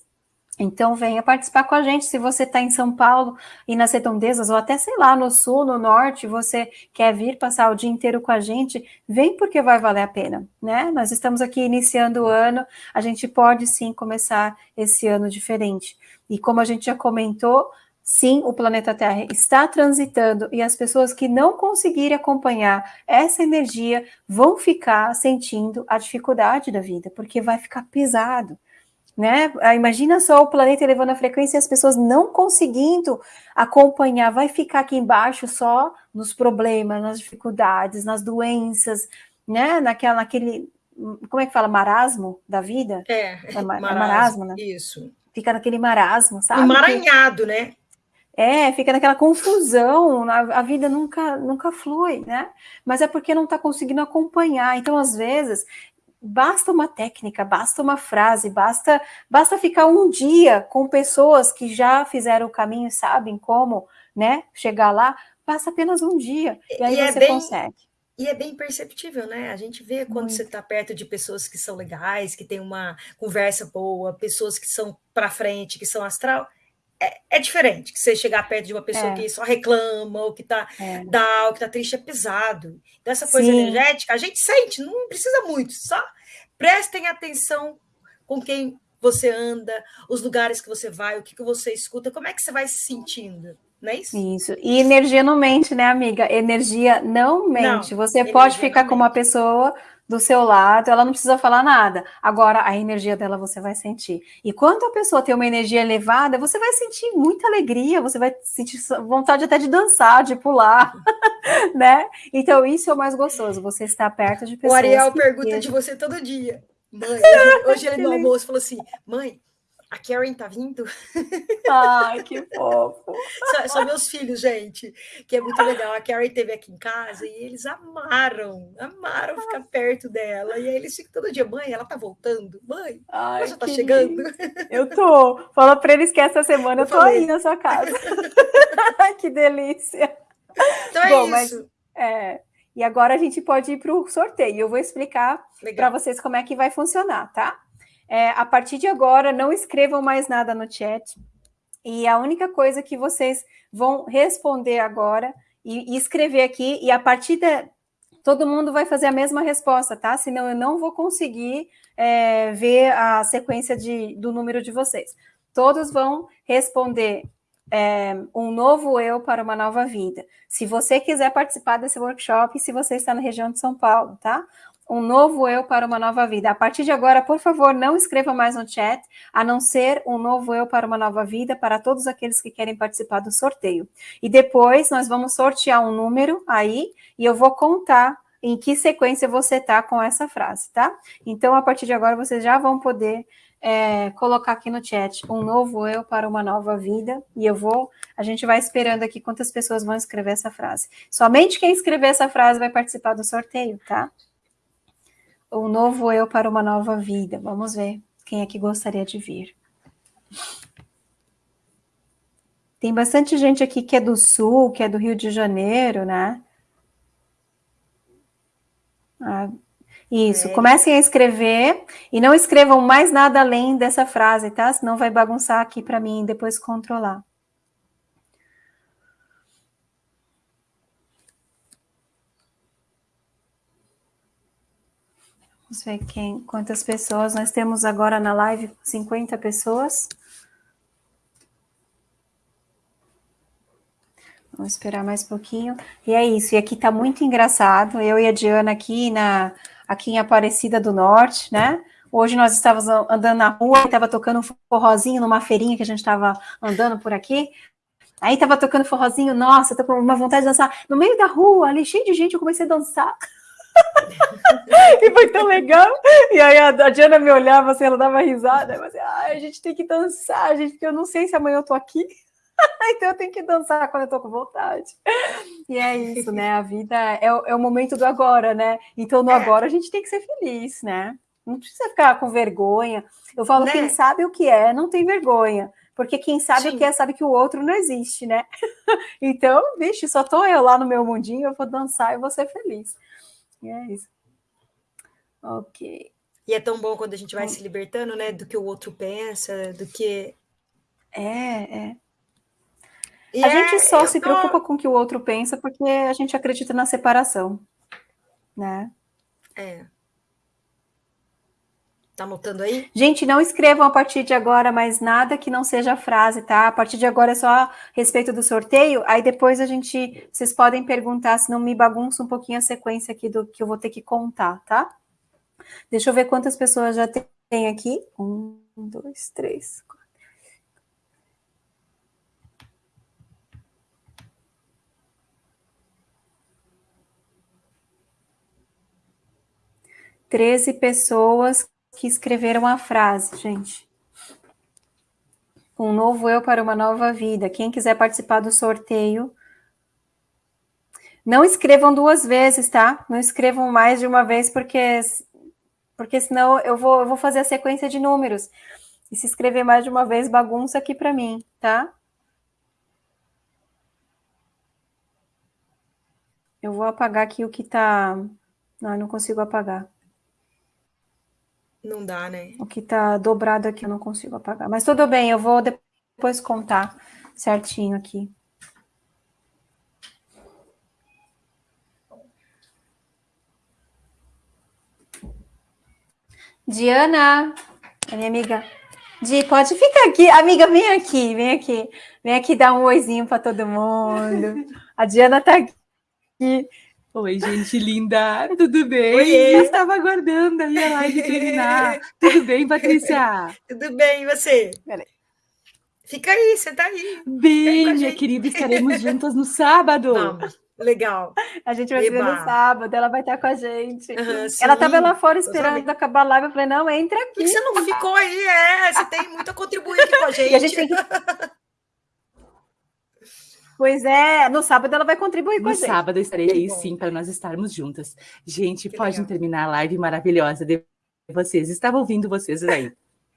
Então, venha participar com a gente. Se você está em São Paulo e nas redondezas, ou até, sei lá, no sul, no norte, você quer vir passar o dia inteiro com a gente, vem porque vai valer a pena, né? Nós estamos aqui iniciando o ano, a gente pode sim começar esse ano diferente. E como a gente já comentou, Sim, o planeta Terra está transitando e as pessoas que não conseguirem acompanhar essa energia vão ficar sentindo a dificuldade da vida, porque vai ficar pesado. Né? Ah, imagina só o planeta elevando a frequência e as pessoas não conseguindo acompanhar, vai ficar aqui embaixo só nos problemas, nas dificuldades, nas doenças, né? Naquela, naquele, como é que fala, marasmo da vida? É, é, marasmo, é marasmo, né? Isso. Fica naquele marasmo, sabe? Emaranhado, né? É, fica naquela confusão, a, a, vida nunca, nunca flui, né? Mas é porque não está conseguindo acompanhar. Então, às vezes, basta uma técnica, basta uma frase, basta, basta ficar um dia com pessoas que já fizeram o caminho e sabem como, né, chegar lá, passa apenas um dia, e aí e é você é bem, consegue. E é bem perceptível, né? A gente vê quando Muito. você está perto de pessoas que são legais, que tem uma conversa boa, pessoas que são para frente, que são astral é, é, diferente que você chegar perto de uma pessoa é. que só reclama, ou que está é. ou que está triste, é pesado. Então, essa coisa Sim. energética, a gente sente, não precisa muito, só prestem atenção com quem você anda, os lugares que você vai, o que, que você escuta, como é que você vai se sentindo. Não é isso? Isso. E energia não mente, né, amiga? Energia não mente. Não, você pode ficar com uma pessoa do seu lado, ela não precisa falar nada. Agora, a energia dela você vai sentir. E quando a pessoa tem uma energia elevada, você vai sentir muita alegria, você vai sentir vontade até de dançar, de pular, né? Então, isso é o mais gostoso, você está perto de pessoas. O Ariel pergunta de você todo dia. Mãe, hoje ele no almoço falou assim: mãe, a Karen tá vindo? Ai, que fofo. Só, só, meus filhos, gente, que é muito legal. A Karen esteve aqui em casa e eles amaram, amaram ficar perto dela. E aí eles ficam todo dia, mãe, ela tá voltando? Mãe, Ai, ela já tá chegando? Lindo. Eu tô. Fala para eles que essa semana eu, eu tô aí na sua casa. que delícia. Então é Bom, isso. Mas, é, e agora a gente pode ir para o sorteio. Eu vou explicar para vocês como é que vai funcionar, tá? É, a partir de agora, não escrevam mais nada no chat. E a única coisa que vocês vão responder agora e, e escrever aqui, e a partir da. Todo mundo vai fazer a mesma resposta, tá? Senão eu não vou conseguir é, ver a sequência de, do número de vocês. Todos vão responder é, um novo eu para uma nova vida. Se você quiser participar desse workshop, se você está na região de São Paulo, tá? Um novo eu para uma nova vida. A partir de agora, por favor, não escreva mais no chat, a não ser um novo eu para uma nova vida para todos aqueles que querem participar do sorteio. E depois nós vamos sortear um número aí e eu vou contar em que sequência você tá com essa frase, tá? Então, a partir de agora, vocês já vão poder é, colocar aqui no chat um novo eu para uma nova vida, e eu vou, a gente vai esperando aqui quantas pessoas vão escrever essa frase. Somente quem escrever essa frase vai participar do sorteio, tá? Um novo eu para uma nova vida. Vamos ver quem é que gostaria de vir. Tem bastante gente aqui que é do Sul, que é do Rio de Janeiro, né? Ah, isso, é. comecem a escrever e não escrevam mais nada além dessa frase, tá? Senão vai bagunçar aqui para mim depois controlar. Vamos ver quem, quantas pessoas nós temos agora na live, 50 pessoas. Vamos esperar mais um pouquinho. E é isso, e aqui tá muito engraçado, eu e a Diana aqui na aqui em Aparecida do Norte, né? Hoje nós estávamos andando na rua, estava tocando um forrozinho numa feirinha que a gente estava andando por aqui. Aí estava tocando forrozinho, nossa, tô com uma vontade de dançar. No meio da rua, ali cheio de gente, eu comecei a dançar. e foi tão legal. E aí a, a Diana me olhava assim, ela dava risada. Eu assim, ah, a gente tem que dançar, gente, porque eu não sei se amanhã eu tô aqui. então eu tenho que dançar quando eu tô com vontade. E é isso, né? A vida é, é o momento do agora, né? Então no é. agora a gente tem que ser feliz, né? Não precisa ficar com vergonha. Eu falo, né? quem sabe o que é, não tem vergonha. Porque quem sabe Sim. o que é, sabe que o outro não existe, né? então, vixe, só tô eu lá no meu mundinho, eu vou dançar e vou ser feliz. E é isso. Ok. E é tão bom quando a gente vai se libertando, né? Do que o outro pensa, do que. É, é. E a é, gente só se tô... preocupa com o que o outro pensa porque a gente acredita na separação, né? É. Tá anotando aí? Gente, não escrevam a partir de agora mais nada que não seja frase, tá? A partir de agora é só a respeito do sorteio. Aí depois a gente, vocês podem perguntar se não me bagunça um pouquinho a sequência aqui do que eu vou ter que contar, tá? Deixa eu ver quantas pessoas já tem aqui. Um, dois, três, 13 pessoas que escreveram a frase, gente. Um novo eu para uma nova vida. Quem quiser participar do sorteio, não escrevam duas vezes, tá? Não escrevam mais de uma vez, porque, porque senão eu vou, eu vou fazer a sequência de números. E se escrever mais de uma vez, bagunça aqui para mim, tá? Eu vou apagar aqui o que tá. Não, eu não consigo apagar. Não dá, né? O que tá dobrado aqui eu não consigo apagar. Mas tudo bem, eu vou depois contar certinho aqui. Diana, a minha amiga. Di, pode ficar aqui. Amiga, vem aqui, vem aqui. Vem aqui dar um oizinho para todo mundo. A Diana tá aqui. Oi, gente linda, tudo bem? Oi, Eu estava aguardando a live terminar. Tudo bem, Patrícia? Tudo bem, e você? Peraí. Fica aí, você tá aí. Bem, minha querida, estaremos juntas no sábado. Vamos. Legal. A gente vai ver no sábado, ela vai estar com a gente. Uhum, ela estava lá fora esperando acabar a live. Eu falei, não, entra aqui. Por que você não ficou aí? É, você tem muito a contribuir aqui com a gente. E a gente tem que... Pois é, no sábado ela vai contribuir no com a gente. No sábado estarei aí sim para nós estarmos juntas. Gente, que pode legal. terminar a live maravilhosa de vocês. Estava ouvindo vocês aí.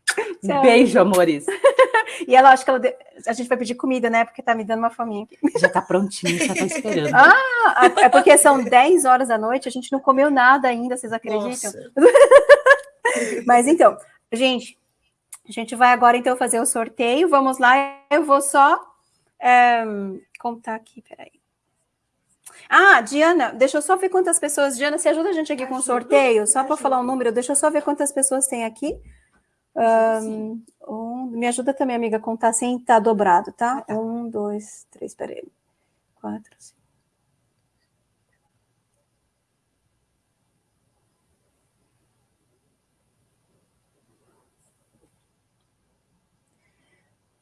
Um beijo, amores. E ela acho que ela de... a gente vai pedir comida, né? Porque tá me dando uma fominha aqui. Já tá prontinho, já tá esperando. ah, é porque são 10 horas da noite, a gente não comeu nada ainda, vocês acreditam? Mas então, gente, a gente vai agora então fazer o sorteio. Vamos lá, eu vou só é, contar aqui, peraí. Ah, Diana, deixa eu só ver quantas pessoas. Diana, você ajuda a gente aqui com o sorteio? Só para falar o um número, deixa eu só ver quantas pessoas tem aqui. Um, um, me ajuda também, amiga, a contar sem estar tá dobrado, tá? Ah, tá? Um, dois, três, peraí. Quatro, cinco.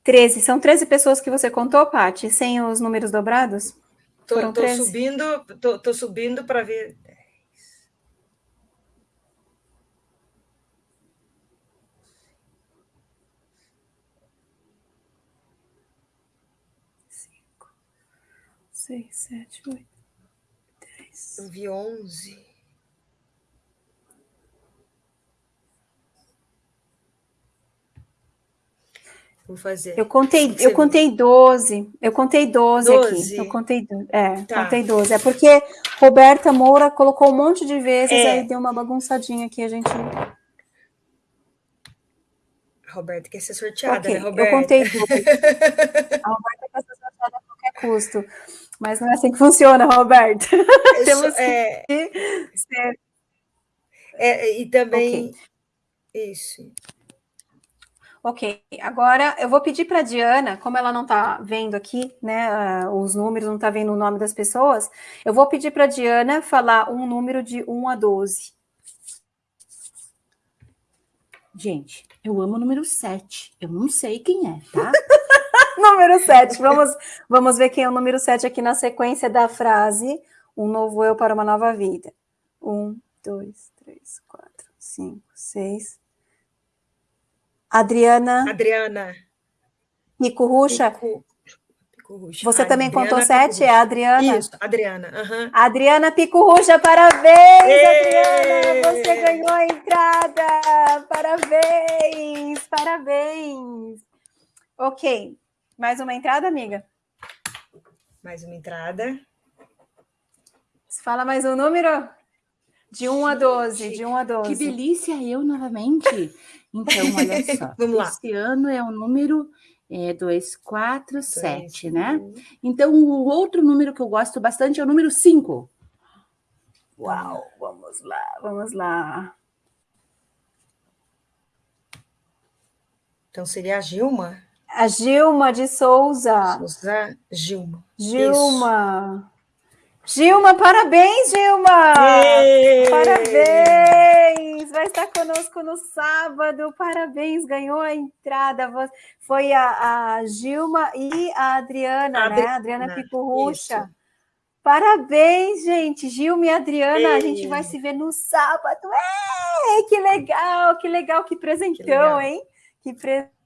Treze. São 13 pessoas que você contou, Paty, sem os números dobrados? Tô, tô subindo, tô, tô subindo para ver. Cinco, seis, sete, oito, dez. Eu vi onze. Vou fazer. Eu contei, eu contei 12. Eu contei 12, 12. aqui. Eu contei, é, tá. contei 12. É porque Roberta Moura colocou um monte de vezes, é. aí deu uma bagunçadinha aqui, a gente. Roberta quer ser sorteada, okay. né, Roberta? Eu contei 12. a Roberta quer ser sorteada a qualquer custo. Mas não é assim que funciona, Roberta. Temos é... que ser. É, e também. Okay. Isso. Ok, agora eu vou pedir para a Diana, como ela não está vendo aqui, né, uh, os números, não está vendo o nome das pessoas, eu vou pedir para a Diana falar um número de 1 a 12. Gente, eu amo o número 7, eu não sei quem é, tá? número 7, vamos, vamos ver quem é o número 7 aqui na sequência da frase, um novo eu para uma nova vida. 1, 2, 3, 4, 5, 6, Adriana. Adriana. Pico Ruxa. Pico, Você também Adriana contou sete? É a Adriana? Isso, Adriana. Uhum. Adriana Pico Ruxa, parabéns, Ei! Adriana! Você ganhou a entrada! Parabéns! Parabéns! Ok. Mais uma entrada, amiga? Mais uma entrada. Fala mais um número? De 1 a 12, de 1 a 12. Que delícia eu novamente. Então, olha só. Vamos lá. Esse ano é o número é, 247, né? Então, o outro número que eu gosto bastante é o número 5. Uau, vamos lá, vamos lá. Então, seria a Gilma? A Gilma de Souza. Souza, Gilma. Gilma. Gilma, parabéns, Gilma! Parabéns! Vai estar conosco no sábado. Parabéns, ganhou a entrada. Foi a, a Gilma e a Adriana, a né? A Adriana Picurrucha. Parabéns, gente. Gilma e Adriana, Ei. a gente vai se ver no sábado. É, que legal, que legal, que presentão, que legal. hein? Que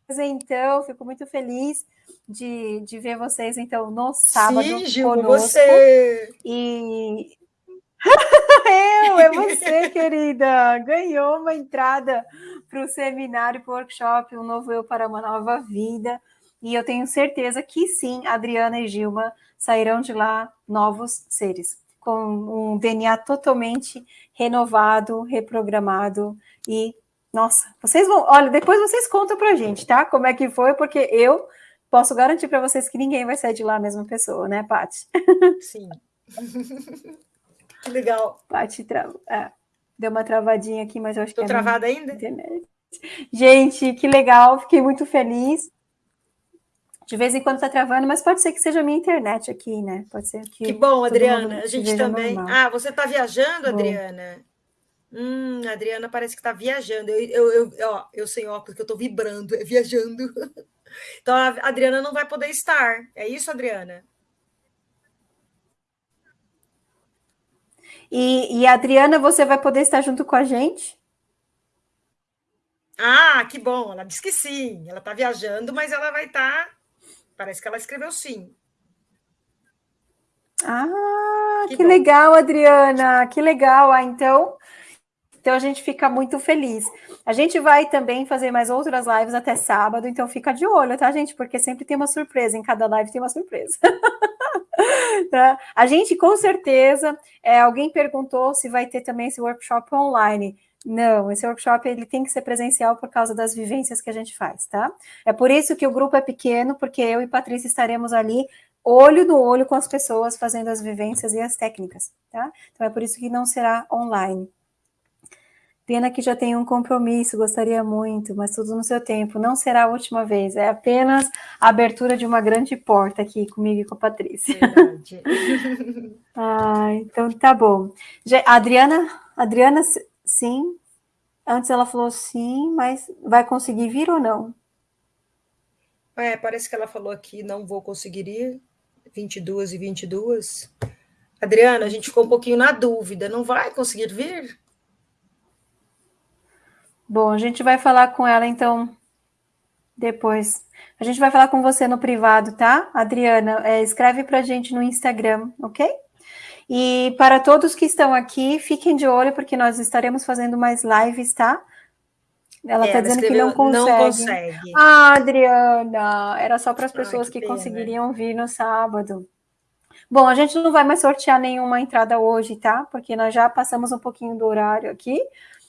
presentão, fico muito feliz de, de ver vocês, então, no sábado Sim, Gil, conosco. você! E... Eu, é você, querida! Ganhou uma entrada para o seminário, para o workshop, um novo eu para uma nova vida. E eu tenho certeza que sim, Adriana e Gilma sairão de lá novos seres, com um DNA totalmente renovado, reprogramado e nossa, vocês vão, olha, depois vocês contam pra gente, tá? Como é que foi, porque eu posso garantir para vocês que ninguém vai sair de lá a mesma pessoa, né, Paty? Sim. que legal. Paty tra... é, deu uma travadinha aqui, mas eu acho Tô que é travada ainda? Internet. Gente, que legal, fiquei muito feliz. De vez em quando tá travando, mas pode ser que seja a minha internet aqui, né? Pode ser que. Que bom, Adriana. A gente também. Normal. Ah, você tá viajando, bom. Adriana? Hum, a Adriana parece que tá viajando. Eu, eu, eu, ó, eu sem óculos, que eu tô vibrando, é viajando. Então a Adriana não vai poder estar. É isso, Adriana? E, e a Adriana, você vai poder estar junto com a gente? Ah, que bom. Ela disse que sim. Ela está viajando, mas ela vai estar. Tá... Parece que ela escreveu sim. Ah, que, que legal, Adriana. Que legal. Ah, então, Então a gente fica muito feliz. A gente vai também fazer mais outras lives até sábado, então fica de olho, tá, gente? Porque sempre tem uma surpresa, em cada live tem uma surpresa. tá? A gente, com certeza, é, alguém perguntou se vai ter também esse workshop online. Não, esse workshop ele tem que ser presencial por causa das vivências que a gente faz, tá? É por isso que o grupo é pequeno, porque eu e Patrícia estaremos ali olho no olho com as pessoas fazendo as vivências e as técnicas, tá? Então é por isso que não será online. Pena que já tem um compromisso, gostaria muito, mas tudo no seu tempo. Não será a última vez, é apenas a abertura de uma grande porta aqui comigo e com a Patrícia. Verdade. ah, então tá bom. Adriana, Adriana, sim. Antes ela falou sim, mas vai conseguir vir ou não? É, parece que ela falou aqui, não vou conseguir ir. 22 e 22. Adriana, a gente ficou um pouquinho na dúvida, não vai conseguir vir? Bom, a gente vai falar com ela então depois. A gente vai falar com você no privado, tá? Adriana, é, escreve para a gente no Instagram, ok? E para todos que estão aqui, fiquem de olho, porque nós estaremos fazendo mais lives, tá? Ela está é, dizendo que não consegue. não consegue. Ah, Adriana, era só para as pessoas Ai, que, que conseguiriam vir no sábado. Bom, a gente não vai mais sortear nenhuma entrada hoje, tá? Porque nós já passamos um pouquinho do horário aqui.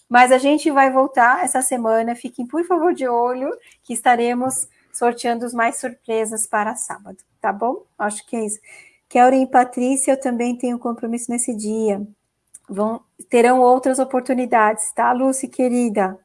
Mas a gente vai voltar essa semana. Fiquem, por favor, de olho, que estaremos sorteando mais surpresas para sábado, tá bom? Acho que é isso. Kelly e Patrícia, eu também tenho compromisso nesse dia. Vão, terão outras oportunidades, tá, Lucy, querida?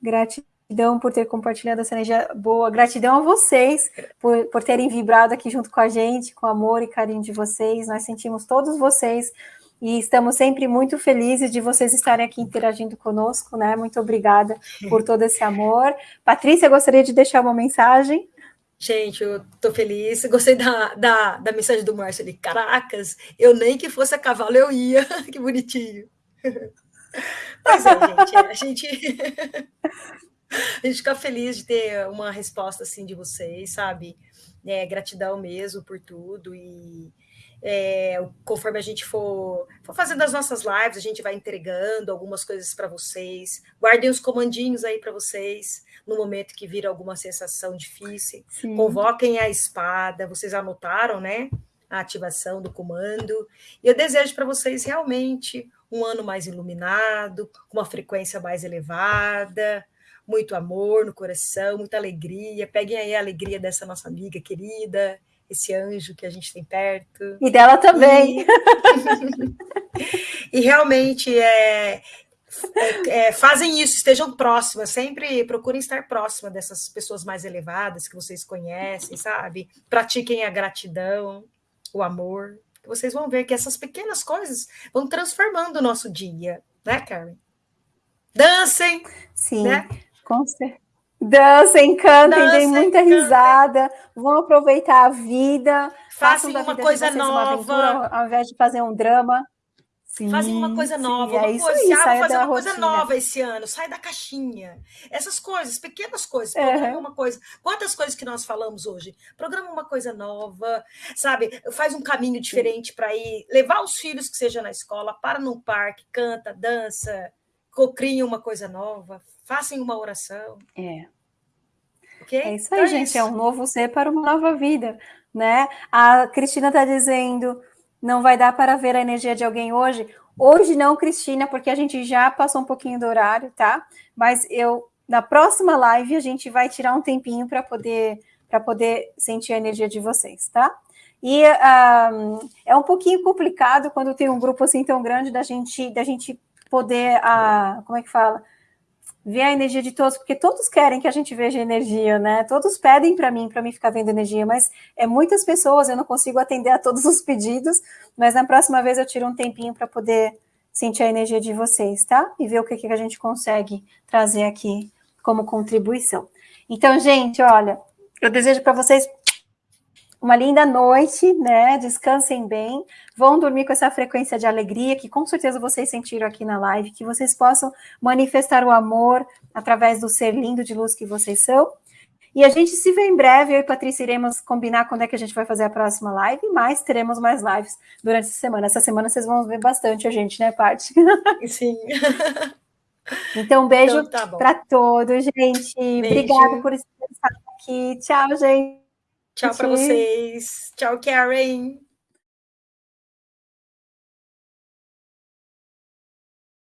Gratidão por ter compartilhado essa energia boa. Gratidão a vocês por, por terem vibrado aqui junto com a gente, com amor e carinho de vocês. Nós sentimos todos vocês e estamos sempre muito felizes de vocês estarem aqui interagindo conosco, né? Muito obrigada por todo esse amor. Patrícia, gostaria de deixar uma mensagem. Gente, eu tô feliz. Gostei da, da, da mensagem do Márcio ali. Caracas, eu nem que fosse a cavalo eu ia. que bonitinho. Mas é, gente, a gente. a gente fica feliz de ter uma resposta assim de vocês, sabe? É, gratidão mesmo por tudo e é, conforme a gente for, for, fazendo as nossas lives, a gente vai entregando algumas coisas para vocês. Guardem os comandinhos aí para vocês no momento que vir alguma sensação difícil. Sim. Convoquem a espada. Vocês anotaram, né? A ativação do comando. E eu desejo para vocês realmente um ano mais iluminado, com uma frequência mais elevada, muito amor no coração, muita alegria. Peguem aí a alegria dessa nossa amiga querida, esse anjo que a gente tem perto. E dela também. E, e realmente é, é, é, fazem isso, estejam próximas, sempre procurem estar próxima dessas pessoas mais elevadas que vocês conhecem, sabe? Pratiquem a gratidão, o amor. Vocês vão ver que essas pequenas coisas vão transformando o nosso dia, né, Karen? Dancem! Sim, né? com certeza. Dancem, cantem, deem muita cantem. risada, vão aproveitar a vida. Façam uma vida coisa nova. Aventura, ao invés de fazer um drama. Sim, fazem uma coisa nova, sim, uma é coisa, aí, ah, fazer uma coisa nova esse ano, sai da caixinha. Essas coisas, pequenas coisas, programa uhum. uma coisa. Quantas coisas que nós falamos hoje? Programa uma coisa nova, sabe? Faz um caminho diferente para ir, levar os filhos que seja na escola, para no parque, canta, dança, cocrinha uma coisa nova, façam uma oração. É. Okay? É isso aí, então, gente. É, é um novo ser para uma nova vida, né? A Cristina está dizendo, não vai dar para ver a energia de alguém hoje. Hoje não, Cristina, porque a gente já passou um pouquinho do horário, tá? Mas eu, na próxima live, a gente vai tirar um tempinho para poder para poder sentir a energia de vocês, tá? E um, é um pouquinho complicado quando tem um grupo assim tão grande da gente da gente poder, uh, como é que fala? Ver a energia de todos, porque todos querem que a gente veja energia, né? Todos pedem para mim, para mim ficar vendo energia, mas é muitas pessoas, eu não consigo atender a todos os pedidos, mas na próxima vez eu tiro um tempinho para poder sentir a energia de vocês, tá? E ver o que, que a gente consegue trazer aqui como contribuição. Então, gente, olha, eu desejo para vocês uma linda noite, né? Descansem bem, vão dormir com essa frequência de alegria que com certeza vocês sentiram aqui na live, que vocês possam manifestar o amor através do ser lindo de luz que vocês são. E a gente se vê em breve, eu e Patrícia iremos combinar quando é que a gente vai fazer a próxima live, mas teremos mais lives durante essa semana. Essa semana vocês vão ver bastante a gente, né, Paty? Sim. Então, um beijo então, tá para todos, gente. Beijo. Obrigada por estar aqui. Tchau, gente. Tchau para vocês. Tchau, Karen.